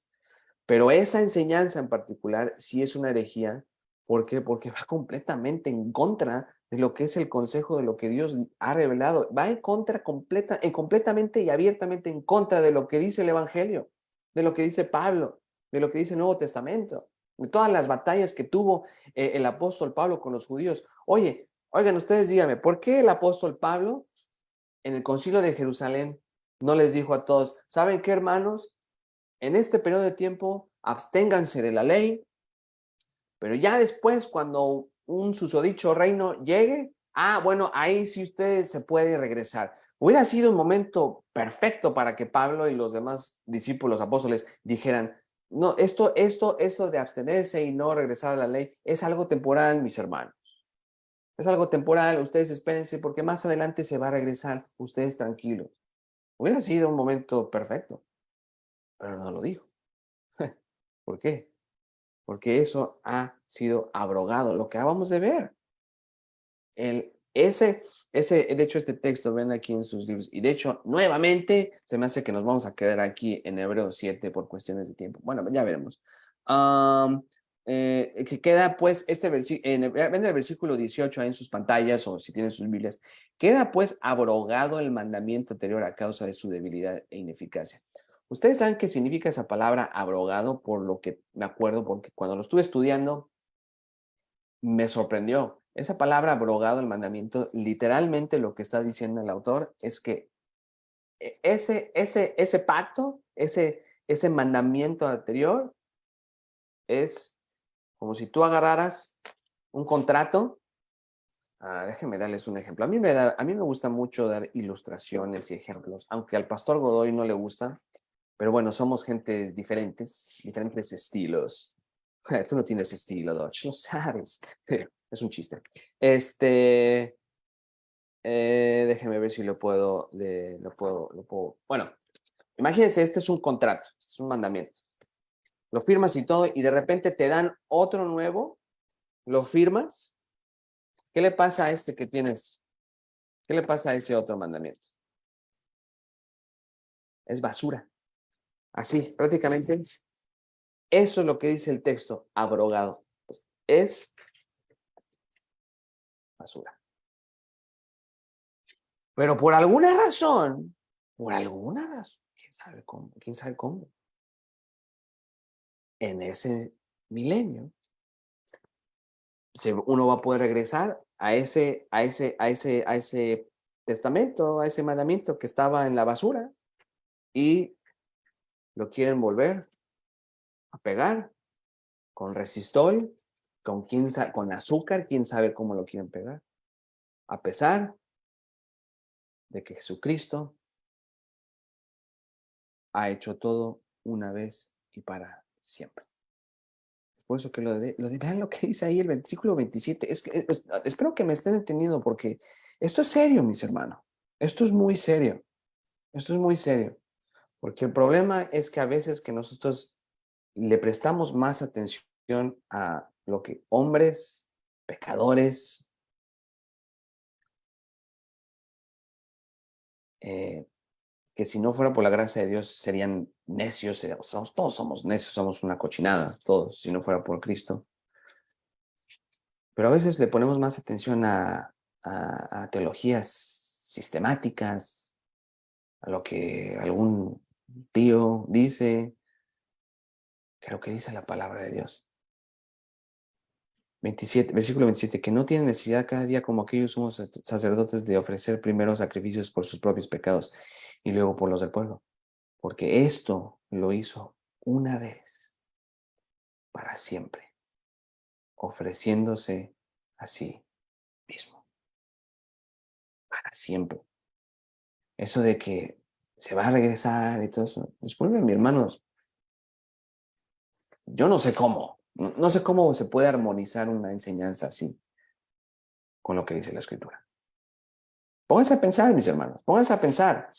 Pero esa enseñanza en particular sí es una herejía. ¿Por qué? Porque va completamente en contra de lo que es el consejo de lo que Dios ha revelado. Va en contra, completa, en completamente y abiertamente en contra de lo que dice el Evangelio, de lo que dice Pablo, de lo que dice el Nuevo Testamento de todas las batallas que tuvo eh, el apóstol Pablo con los judíos. Oye, oigan, ustedes díganme, ¿por qué el apóstol Pablo en el concilio de Jerusalén no les dijo a todos, ¿saben qué, hermanos? En este periodo de tiempo, absténganse de la ley, pero ya después, cuando un susodicho reino llegue, ah, bueno, ahí sí ustedes se puede regresar. Hubiera sido un momento perfecto para que Pablo y los demás discípulos apóstoles dijeran, no, esto, esto, esto de abstenerse y no regresar a la ley es algo temporal, mis hermanos. Es algo temporal, ustedes espérense porque más adelante se va a regresar, ustedes tranquilos. Hubiera sido un momento perfecto, pero no lo dijo. <laughs> ¿Por qué? Porque eso ha sido abrogado, lo que acabamos de ver. El ese, ese, de hecho, este texto ven aquí en sus libros, y de hecho, nuevamente, se me hace que nos vamos a quedar aquí en Hebreo 7 por cuestiones de tiempo. Bueno, ya veremos. Eh, que queda pues este versículo, en, en el versículo 18 en sus pantallas o si tienen sus Biblias, queda pues abrogado el mandamiento anterior a causa de su debilidad e ineficacia. Ustedes saben qué significa esa palabra abrogado, por lo que me acuerdo, porque cuando lo estuve estudiando, me sorprendió. Esa palabra abrogado el mandamiento, literalmente lo que está diciendo el autor es que e, ese, ese, ese pacto, ese, ese mandamiento anterior es como si tú agarraras un contrato. Ah, déjenme darles un ejemplo. A mí, me da, a mí me gusta mucho dar ilustraciones y ejemplos, aunque al pastor Godoy no le gusta, pero bueno, somos gente diferentes, diferentes estilos. <laughs> Tú no tienes estilo, Dodge, lo sabes. <laughs> Es un chiste. Este, eh, déjeme ver si lo puedo, lo puedo, lo puedo. Bueno, imagínense, este es un contrato, este es un mandamiento. Lo firmas y todo, y de repente te dan otro nuevo, lo firmas. ¿Qué le pasa a este que tienes? ¿Qué le pasa a ese otro mandamiento? Es basura. Así, prácticamente. Eso es lo que dice el texto, abrogado. Es basura. Pero por alguna razón, por alguna razón, quién sabe cómo, quién sabe cómo, en ese milenio, uno va a poder regresar a ese, a ese, a ese, a ese testamento, a ese mandamiento que estaba en la basura y lo quieren volver a pegar con resistol con, con azúcar, quién sabe cómo lo quieren pegar. A pesar de que Jesucristo ha hecho todo una vez y para siempre. Es por eso que lo de, lo vean lo que dice ahí el versículo 27. Es que, espero que me estén entendiendo porque esto es serio, mis hermanos. Esto es muy serio. Esto es muy serio. Porque el problema es que a veces que nosotros le prestamos más atención a lo que hombres, pecadores, eh, que si no fuera por la gracia de Dios serían necios, todos somos necios, somos una cochinada, todos, si no fuera por Cristo. Pero a veces le ponemos más atención a, a teologías sistemáticas, a lo que algún tío dice, que lo que dice la palabra de Dios. 27, versículo 27, que no tienen necesidad cada día como aquellos somos sacerdotes de ofrecer primero sacrificios por sus propios pecados y luego por los del pueblo. Porque esto lo hizo una vez para siempre, ofreciéndose a sí mismo. Para siempre. Eso de que se va a regresar y todo eso. Disculpen, mi hermanos. Yo no sé cómo. No, sé cómo se puede armonizar una enseñanza así con lo que dice la escritura. Pónganse a pensar, mis hermanos. Pónganse a pensar.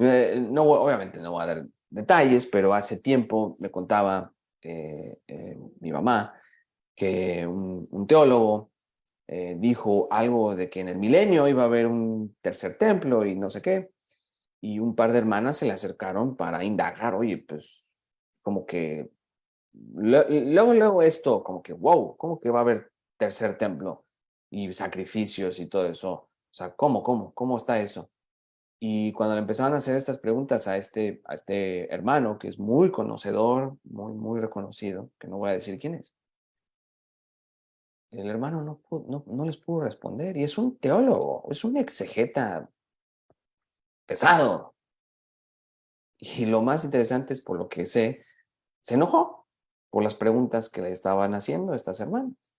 Eh, no, obviamente no voy a dar detalles, pero hace tiempo me contaba eh, eh, mi mamá que un teólogo dijo algo de que en el milenio iba a haber un tercer templo y no sé qué y un par de hermanas se le acercaron para indagar, oye, pues como que luego, luego esto, como que, wow, ¿cómo que va a haber tercer templo y sacrificios y todo eso? O sea, ¿cómo, cómo, cómo está eso? Y cuando le empezaban a hacer estas preguntas a este, a este hermano, que es muy conocedor, muy, muy reconocido, que no voy a decir quién es, el hermano no, no, no les pudo responder. Y es un teólogo, es un exegeta pesado. Y lo más interesante es por lo que sé, se enojó por las preguntas que le estaban haciendo estas hermanas.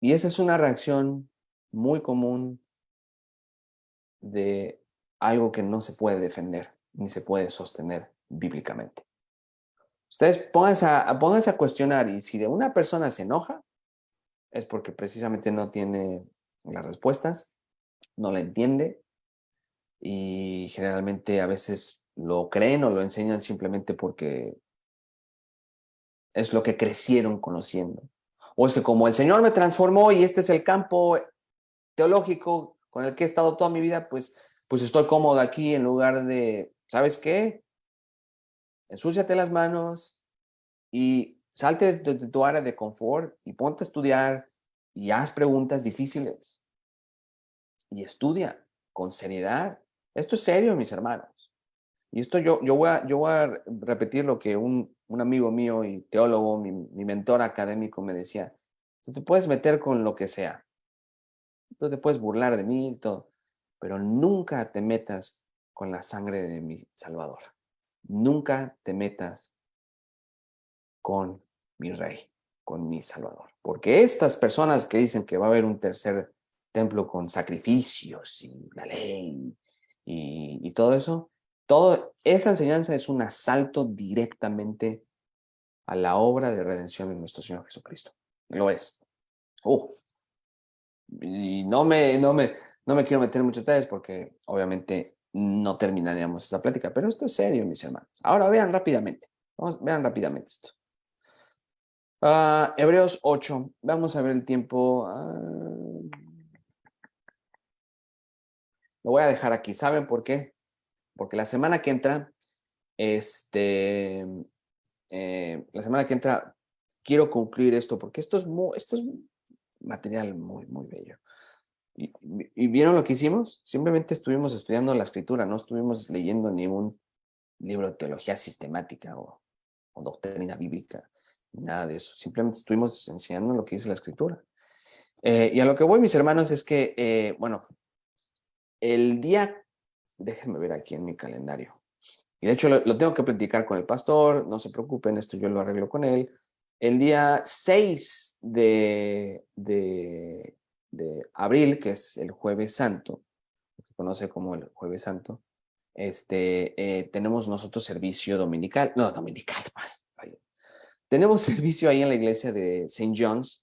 Y esa es una reacción muy común de algo que no se puede defender ni se puede sostener bíblicamente. Ustedes pónganse a, pónganse a cuestionar y si de una persona se enoja, es porque precisamente no tiene las respuestas, no la entiende y generalmente a veces lo creen o lo enseñan simplemente porque es lo que crecieron conociendo. O es que como el Señor me transformó y este es el campo teológico con el que he estado toda mi vida, pues, pues estoy cómodo aquí en lugar de, ¿sabes qué? Ensúciate las manos y salte de tu área de confort y ponte a estudiar y haz preguntas difíciles. Y estudia con seriedad esto es serio, mis hermanos. Y esto yo, yo, voy, a, yo voy a repetir lo que un, un amigo mío y teólogo, mi, mi, mentor académico me decía. Tú te puedes meter con lo que sea. Tú te puedes burlar de mí y todo. Pero nunca te metas con la sangre de mi Salvador. Nunca te metas con mi Rey, con mi Salvador. Porque estas personas que dicen que va a haber un tercer templo con sacrificios y la ley y, todo eso, todo, esa enseñanza es un asalto directamente a la obra de redención de nuestro Señor Jesucristo. Lo es. Uh, y no me, no, me, no me quiero meter en muchos detalles porque obviamente no terminaríamos esta plática, pero esto es serio, mis hermanos. Ahora vean rápidamente. Vamos, vean rápidamente esto. Uh, Hebreos 8. Vamos a ver el tiempo. Uh, lo voy a dejar aquí. ¿Saben por qué? Porque la semana que entra, este, eh, la semana que entra, quiero concluir esto, porque esto es, muy, esto es material muy, muy bello. Y, vieron lo que hicimos? Simplemente estuvimos estudiando la escritura, no estuvimos leyendo ningún libro de teología sistemática o, doctrina bíblica, nada de eso. Simplemente estuvimos enseñando lo que dice la escritura. Eh, y a lo que voy, mis hermanos, es que, eh, bueno, el día, déjenme ver aquí en mi calendario, y de hecho lo, tengo que platicar con el pastor, no se preocupen, esto yo lo arreglo con él. El día 6 de, de, abril, que es el jueves santo, que conoce como el jueves santo, este, eh, tenemos nosotros servicio dominical, no, dominical, <laughs> tenemos <laughs> servicio ahí en la iglesia de St. John's,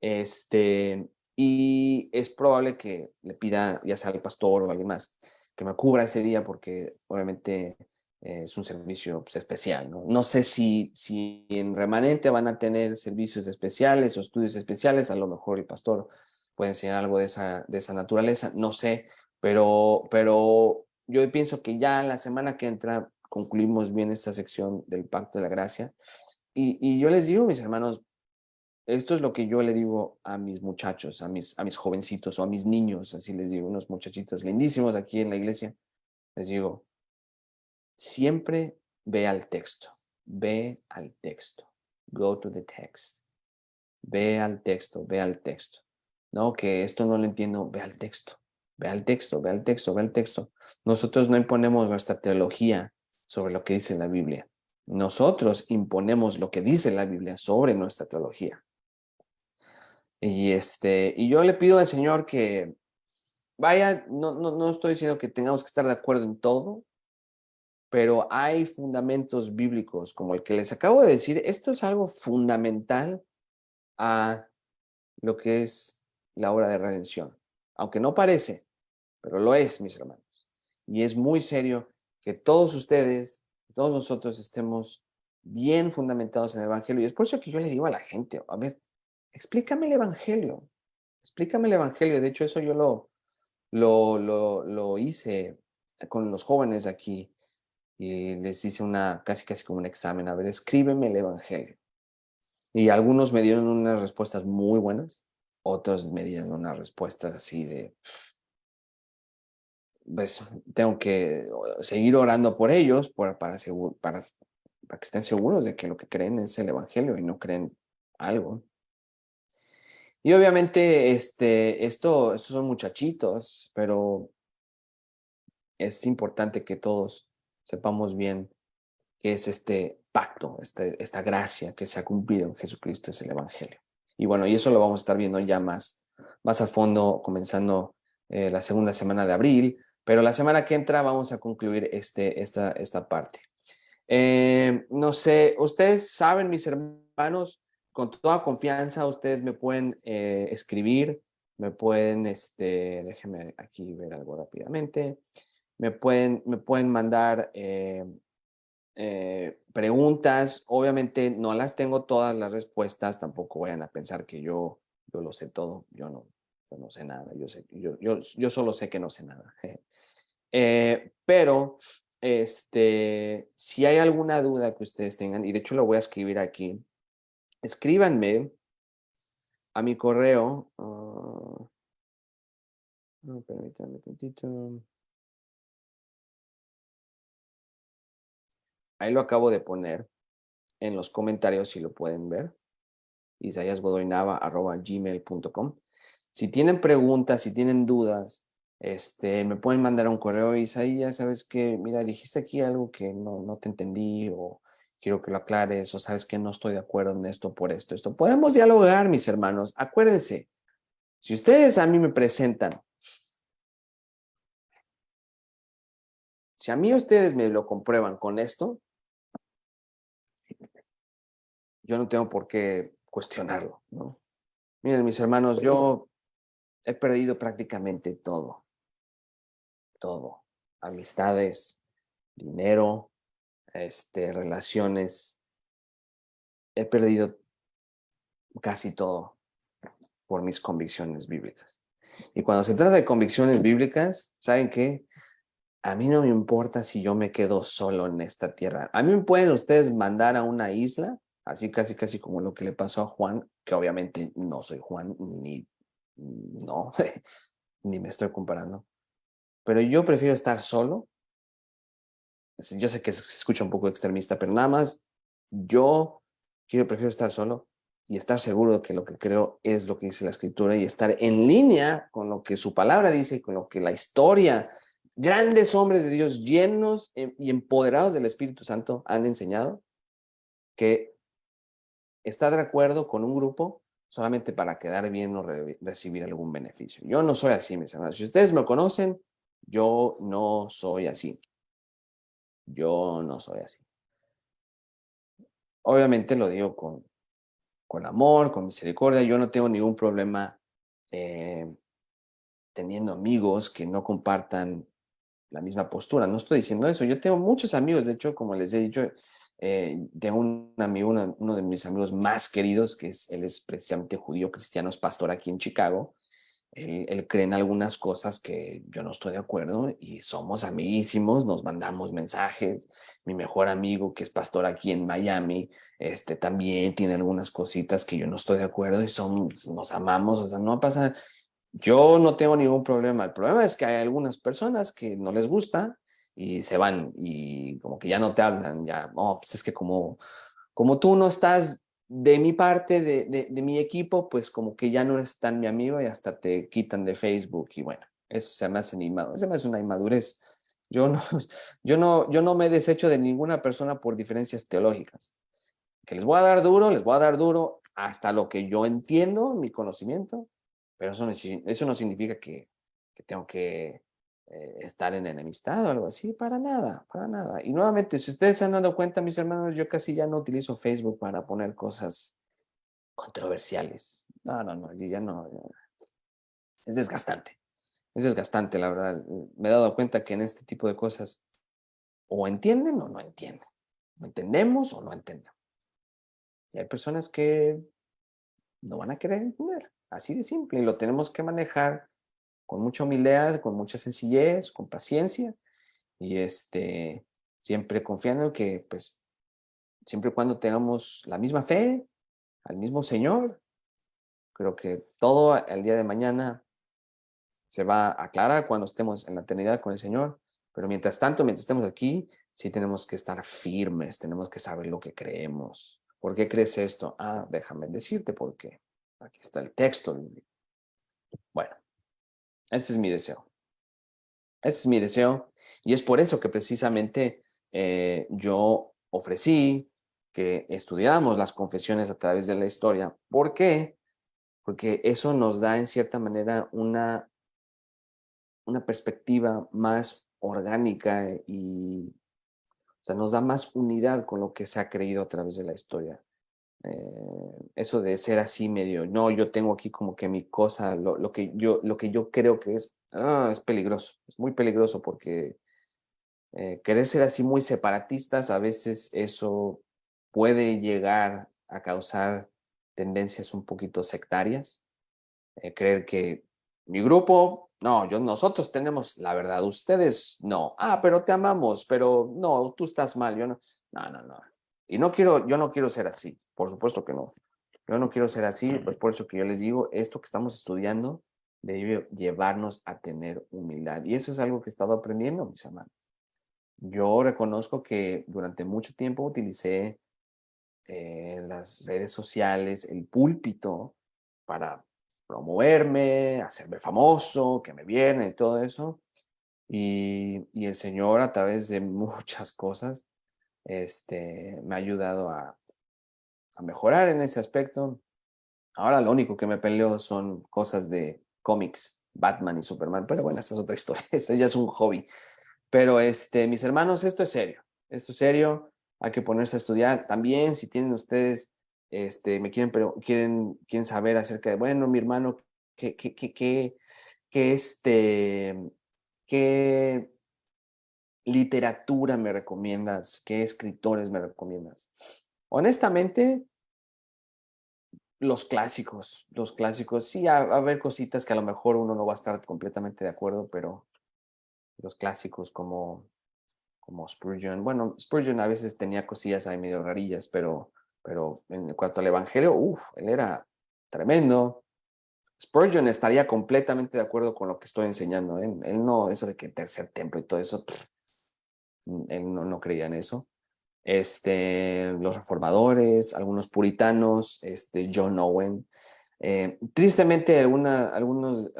este, y es probable que le pida, ya sea al pastor o alguien más, que me cubra ese día porque obviamente eh, es un servicio pues, especial. ¿no? no sé si, si en remanente van a tener servicios especiales o estudios especiales, a lo mejor el pastor puede enseñar algo de esa, de esa naturaleza, no sé, pero, pero yo pienso que ya la semana que entra concluimos bien esta sección del Pacto de la Gracia. Y, y yo les digo, mis hermanos, esto es lo que yo le digo a mis muchachos, a mis, a mis jovencitos o a mis niños, así les digo, unos muchachitos lindísimos aquí en la iglesia. Les digo, siempre ve al texto, ve al texto, go to the text. Ve al texto, ve al texto. No, que esto no lo entiendo, ve al texto, ve al texto, ve al texto, ve al texto. Nosotros no imponemos nuestra teología sobre lo que dice la Biblia. Nosotros imponemos lo que dice la Biblia sobre nuestra teología. Y, este, y yo le pido al Señor que vaya, no, no, no estoy diciendo que tengamos que estar de acuerdo en todo, pero hay fundamentos bíblicos como el que les acabo de decir. Esto es algo fundamental a lo que es la obra de redención. Aunque no parece, pero lo es, mis hermanos. Y es muy serio que todos ustedes, todos nosotros estemos bien fundamentados en el Evangelio. Y es por eso que yo le digo a la gente, a ver, explícame el Evangelio, explícame el Evangelio. De hecho, eso yo lo, lo, lo, lo hice con los jóvenes aquí y les hice una, casi casi como un examen, a ver, escríbeme el Evangelio. Y algunos me dieron unas respuestas muy buenas, otros me dieron unas respuestas así de, pues tengo que seguir orando por ellos para, para, para, que estén seguros de que lo que creen es el Evangelio y no creen algo. Y obviamente, este, esto, estos son muchachitos, pero es importante que todos sepamos bien qué es este pacto, este, esta gracia que se ha cumplido en Jesucristo, es el Evangelio. Y bueno, y eso lo vamos a estar viendo ya más, más a fondo, comenzando eh, la segunda semana de abril, pero la semana que entra vamos a concluir este, esta, esta parte. Eh, no sé, ustedes saben, mis hermanos, con toda confianza ustedes me pueden eh, escribir, me pueden, este, déjenme aquí ver algo rápidamente, me pueden, me pueden mandar eh, eh, preguntas, obviamente no las tengo todas las respuestas, tampoco vayan a pensar que yo, yo lo sé todo, yo no, no sé nada, yo, sé, yo, yo, yo solo sé que no sé nada. <laughs> pero este, si hay alguna duda que ustedes tengan, y de hecho lo voy a escribir aquí, escríbanme a mi correo. Uh, permítanme un tantito. Ahí lo acabo de poner en los comentarios si lo pueden ver. isayasgodoynava.gmail.com Si tienen preguntas, si tienen dudas, este, me pueden mandar un correo, Isaías, ¿sabes que Mira, dijiste aquí algo que no, no te entendí o quiero que lo aclares o sabes que no estoy de acuerdo en esto por esto, esto. Podemos dialogar, mis hermanos. Acuérdense, si ustedes a mí me presentan, si a mí ustedes me lo comprueban con esto, yo no tengo por qué cuestionarlo, ¿no? Miren, mis hermanos, yo he perdido prácticamente todo. Todo. Amistades, dinero, este, relaciones. He perdido casi todo por mis convicciones bíblicas. Y cuando se trata de convicciones bíblicas, ¿saben qué? A mí no me importa si yo me quedo solo en esta tierra. A mí me pueden ustedes mandar a una isla, así casi casi como lo que le pasó a Juan, que obviamente no soy Juan, ni, no, <laughs> ni me estoy comparando. Pero yo prefiero estar solo yo sé que se escucha un poco extremista, pero nada más yo quiero, prefiero estar solo y estar seguro de que lo que creo es lo que dice la escritura y estar en línea con lo que su palabra dice y con lo que la historia, grandes hombres de Dios llenos em, y empoderados del Espíritu Santo han enseñado que está de acuerdo con un grupo solamente para quedar bien o recibir algún beneficio. Yo no soy así, mis hermanos. Si ustedes me conocen, yo no soy así. Yo no soy así. Obviamente lo digo con, con amor, con misericordia. Yo no tengo ningún problema eh, teniendo amigos que no compartan la misma postura. No estoy diciendo eso. Yo tengo muchos amigos, de hecho, como les he dicho, eh, tengo un amigo, uno, de mis amigos más queridos, que es, él es precisamente judío cristiano, es pastor aquí en Chicago. Él, cree en algunas cosas que yo no estoy de acuerdo y somos amiguísimos, nos mandamos mensajes. Mi mejor amigo, que es pastor aquí en Miami, este, también tiene algunas cositas que yo no estoy de acuerdo y son, nos amamos, o sea, no pasa, yo no tengo ningún problema. El problema es que hay algunas personas que no les gusta y se van y como que ya no te hablan, ya, no, pues es que como, como tú no estás de mi parte, de, de, mi equipo, pues como que ya no eres tan mi amigo y hasta te quitan de Facebook y bueno, eso se me hace, se me hace una inmadurez. Yo no, <laughs> yo, no, yo no me desecho de ninguna persona por diferencias teológicas. Que les voy a dar duro, les voy a dar duro hasta lo que yo entiendo, mi conocimiento, pero eso no, eso no significa que, que tengo que eh, estar en enemistad o algo así, para nada, para nada. Y nuevamente, si ustedes se han dado cuenta, mis hermanos, yo casi ya no utilizo Facebook para poner cosas controversiales. No, no, no, yo ya no. Es desgastante. Es desgastante, la verdad. Me he dado cuenta que en este tipo de cosas o entienden o no entienden. O entendemos o no entendemos. Y hay personas que no van a querer entender. Así de simple. Y lo tenemos que manejar con mucha humildad, con mucha sencillez, con paciencia. Y este, siempre confiando que, pues, siempre y cuando tengamos la misma fe, al mismo Señor, creo que todo el día de mañana se va a aclarar cuando estemos en la eternidad con el Señor. Pero mientras tanto, mientras estemos aquí, sí tenemos que estar firmes, tenemos que saber lo que creemos. ¿Por qué crees esto? Ah, déjame decirte por qué. Aquí está el texto. Bueno, ese es mi deseo. Ese es mi deseo. Y es por eso que precisamente eh, yo ofrecí que estudiáramos las confesiones a través de la historia. ¿Por qué? Porque eso nos da en cierta manera una, una perspectiva más orgánica y o sea, nos da más unidad con lo que se ha creído a través de la historia. Eh, eso de ser así medio, no, yo tengo aquí como que mi cosa, lo, que, yo, lo que yo creo que es, ah, es peligroso, es muy peligroso porque eh, querer ser así muy separatistas, a veces eso puede llegar a causar tendencias un poquito sectarias, eh, creer que mi grupo, no, yo, nosotros tenemos la verdad, ustedes no, ah, pero te amamos, pero no, tú estás mal, yo no, no, no, no, y no quiero, yo no quiero ser así, por supuesto que no. Yo no quiero ser así, pues por eso que yo les digo, esto que estamos estudiando debe llevarnos a tener humildad. Y eso es algo que he estado aprendiendo, mis hermanos. Yo reconozco que durante mucho tiempo utilicé eh, las redes sociales, el púlpito, para promoverme, hacerme famoso, que me viene y todo eso. Y, y el Señor a través de <laughs> muchas cosas este, me ha ayudado a, mejorar en ese aspecto. Ahora lo único que me peleo son cosas de cómics, Batman y Superman, pero bueno, esa es otra <laughs> historia, ese ya es un hobby. Pero este, mis hermanos, esto es serio, esto es serio, hay que ponerse a estudiar. También si tienen ustedes, este, me quieren, pero quieren, quieren saber acerca de, bueno, mi hermano, qué, qué, qué, qué, qué este, qué literatura me recomiendas? ¿Qué escritores me recomiendas? Honestamente, los clásicos, los clásicos, sí, a, a ver cositas que a lo mejor uno no va a estar completamente de acuerdo, pero los clásicos como, como Spurgeon, bueno, Spurgeon a veces tenía cosillas ahí medio rarillas, pero, pero en cuanto al evangelio, uff, él era tremendo. Spurgeon estaría completamente de acuerdo con lo que estoy enseñando. ¿eh? Él no, eso de que tercer templo y todo eso, él no, creía en eso. Este, los reformadores, algunos puritanos, este, John Owen. Eh, tristemente, algunos,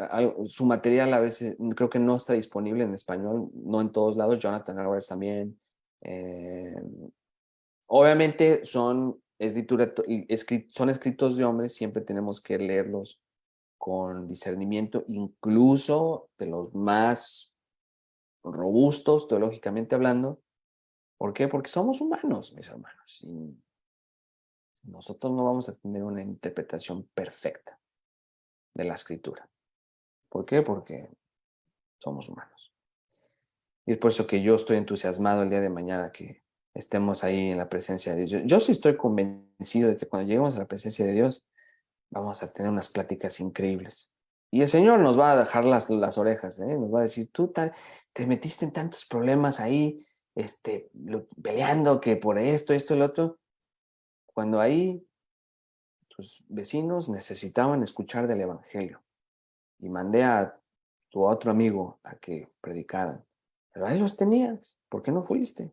su material a veces creo que no está disponible en español, no en todos lados. Jonathan Edwards también. Eh, obviamente son escritos de hombres, siempre tenemos que leerlos con discernimiento, incluso de los más robustos teológicamente hablando. ¿Por qué? Porque somos humanos, mis hermanos. Y nosotros no vamos a tener una interpretación perfecta de la escritura. ¿Por qué? Porque somos humanos. Y es por eso que yo estoy entusiasmado el día de mañana que estemos ahí en la presencia de Dios. Yo, sí estoy convencido de que cuando lleguemos a la presencia de Dios, vamos a tener unas pláticas increíbles. Y el Señor nos va a dejar las, las orejas, ¿eh? nos va a decir, tú te metiste en tantos problemas ahí, este, peleando que por esto, esto, el otro, cuando ahí tus vecinos necesitaban escuchar del Evangelio. Y mandé a tu otro amigo a que predicaran. Pero ahí los tenías, ¿por qué no fuiste?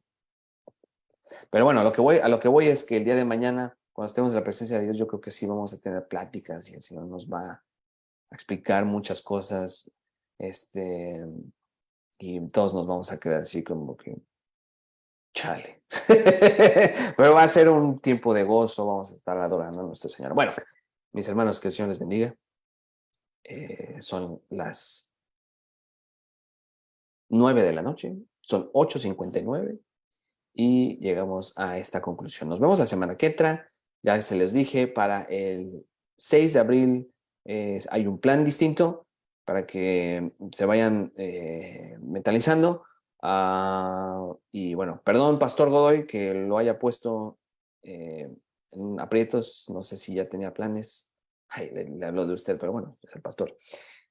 Pero bueno, a lo, que voy, a lo que voy es que el día de mañana, cuando estemos en la presencia de Dios, yo creo que sí vamos a tener pláticas y el Señor nos va a explicar muchas cosas, este, y todos nos vamos a quedar así como que, chale. <laughs> Pero va a ser un tiempo de gozo, vamos a estar adorando a nuestro Señor. Bueno, mis hermanos, que el Señor les bendiga. Eh, son las 9 de la noche, son 8.59 y llegamos a esta conclusión. Nos vemos la semana que entra, ya se les dije, para el 6 de abril hay un plan distinto para que se vayan eh, mentalizando. Ah, y bueno, perdón, Pastor Godoy, que lo haya puesto eh, en aprietos, no sé si ya tenía planes. Ay, le, hablo de usted, pero bueno, es el pastor.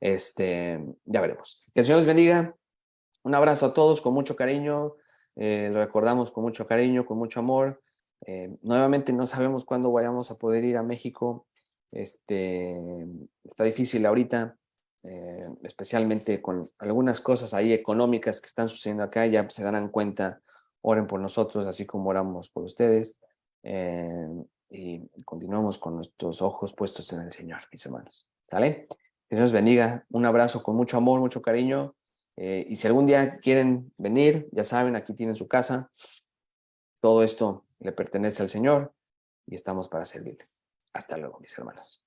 Este, ya veremos. Que el Señor les bendiga. Un abrazo a todos con mucho cariño. Eh, lo recordamos con mucho cariño, con mucho amor. nuevamente no sabemos cuándo vayamos a poder ir a México. Este, está difícil ahorita, eh, especialmente con algunas cosas ahí económicas que están sucediendo acá, ya se darán cuenta, oren por nosotros, así como oramos por ustedes, eh, y continuamos con nuestros ojos puestos en el Señor, mis hermanos. ¿Sale? Que Dios bendiga, un abrazo con mucho amor, mucho cariño, eh, y si algún día quieren venir, ya saben, aquí tienen su casa, todo esto le pertenece al Señor y estamos para servirle. Hasta luego, mis hermanos.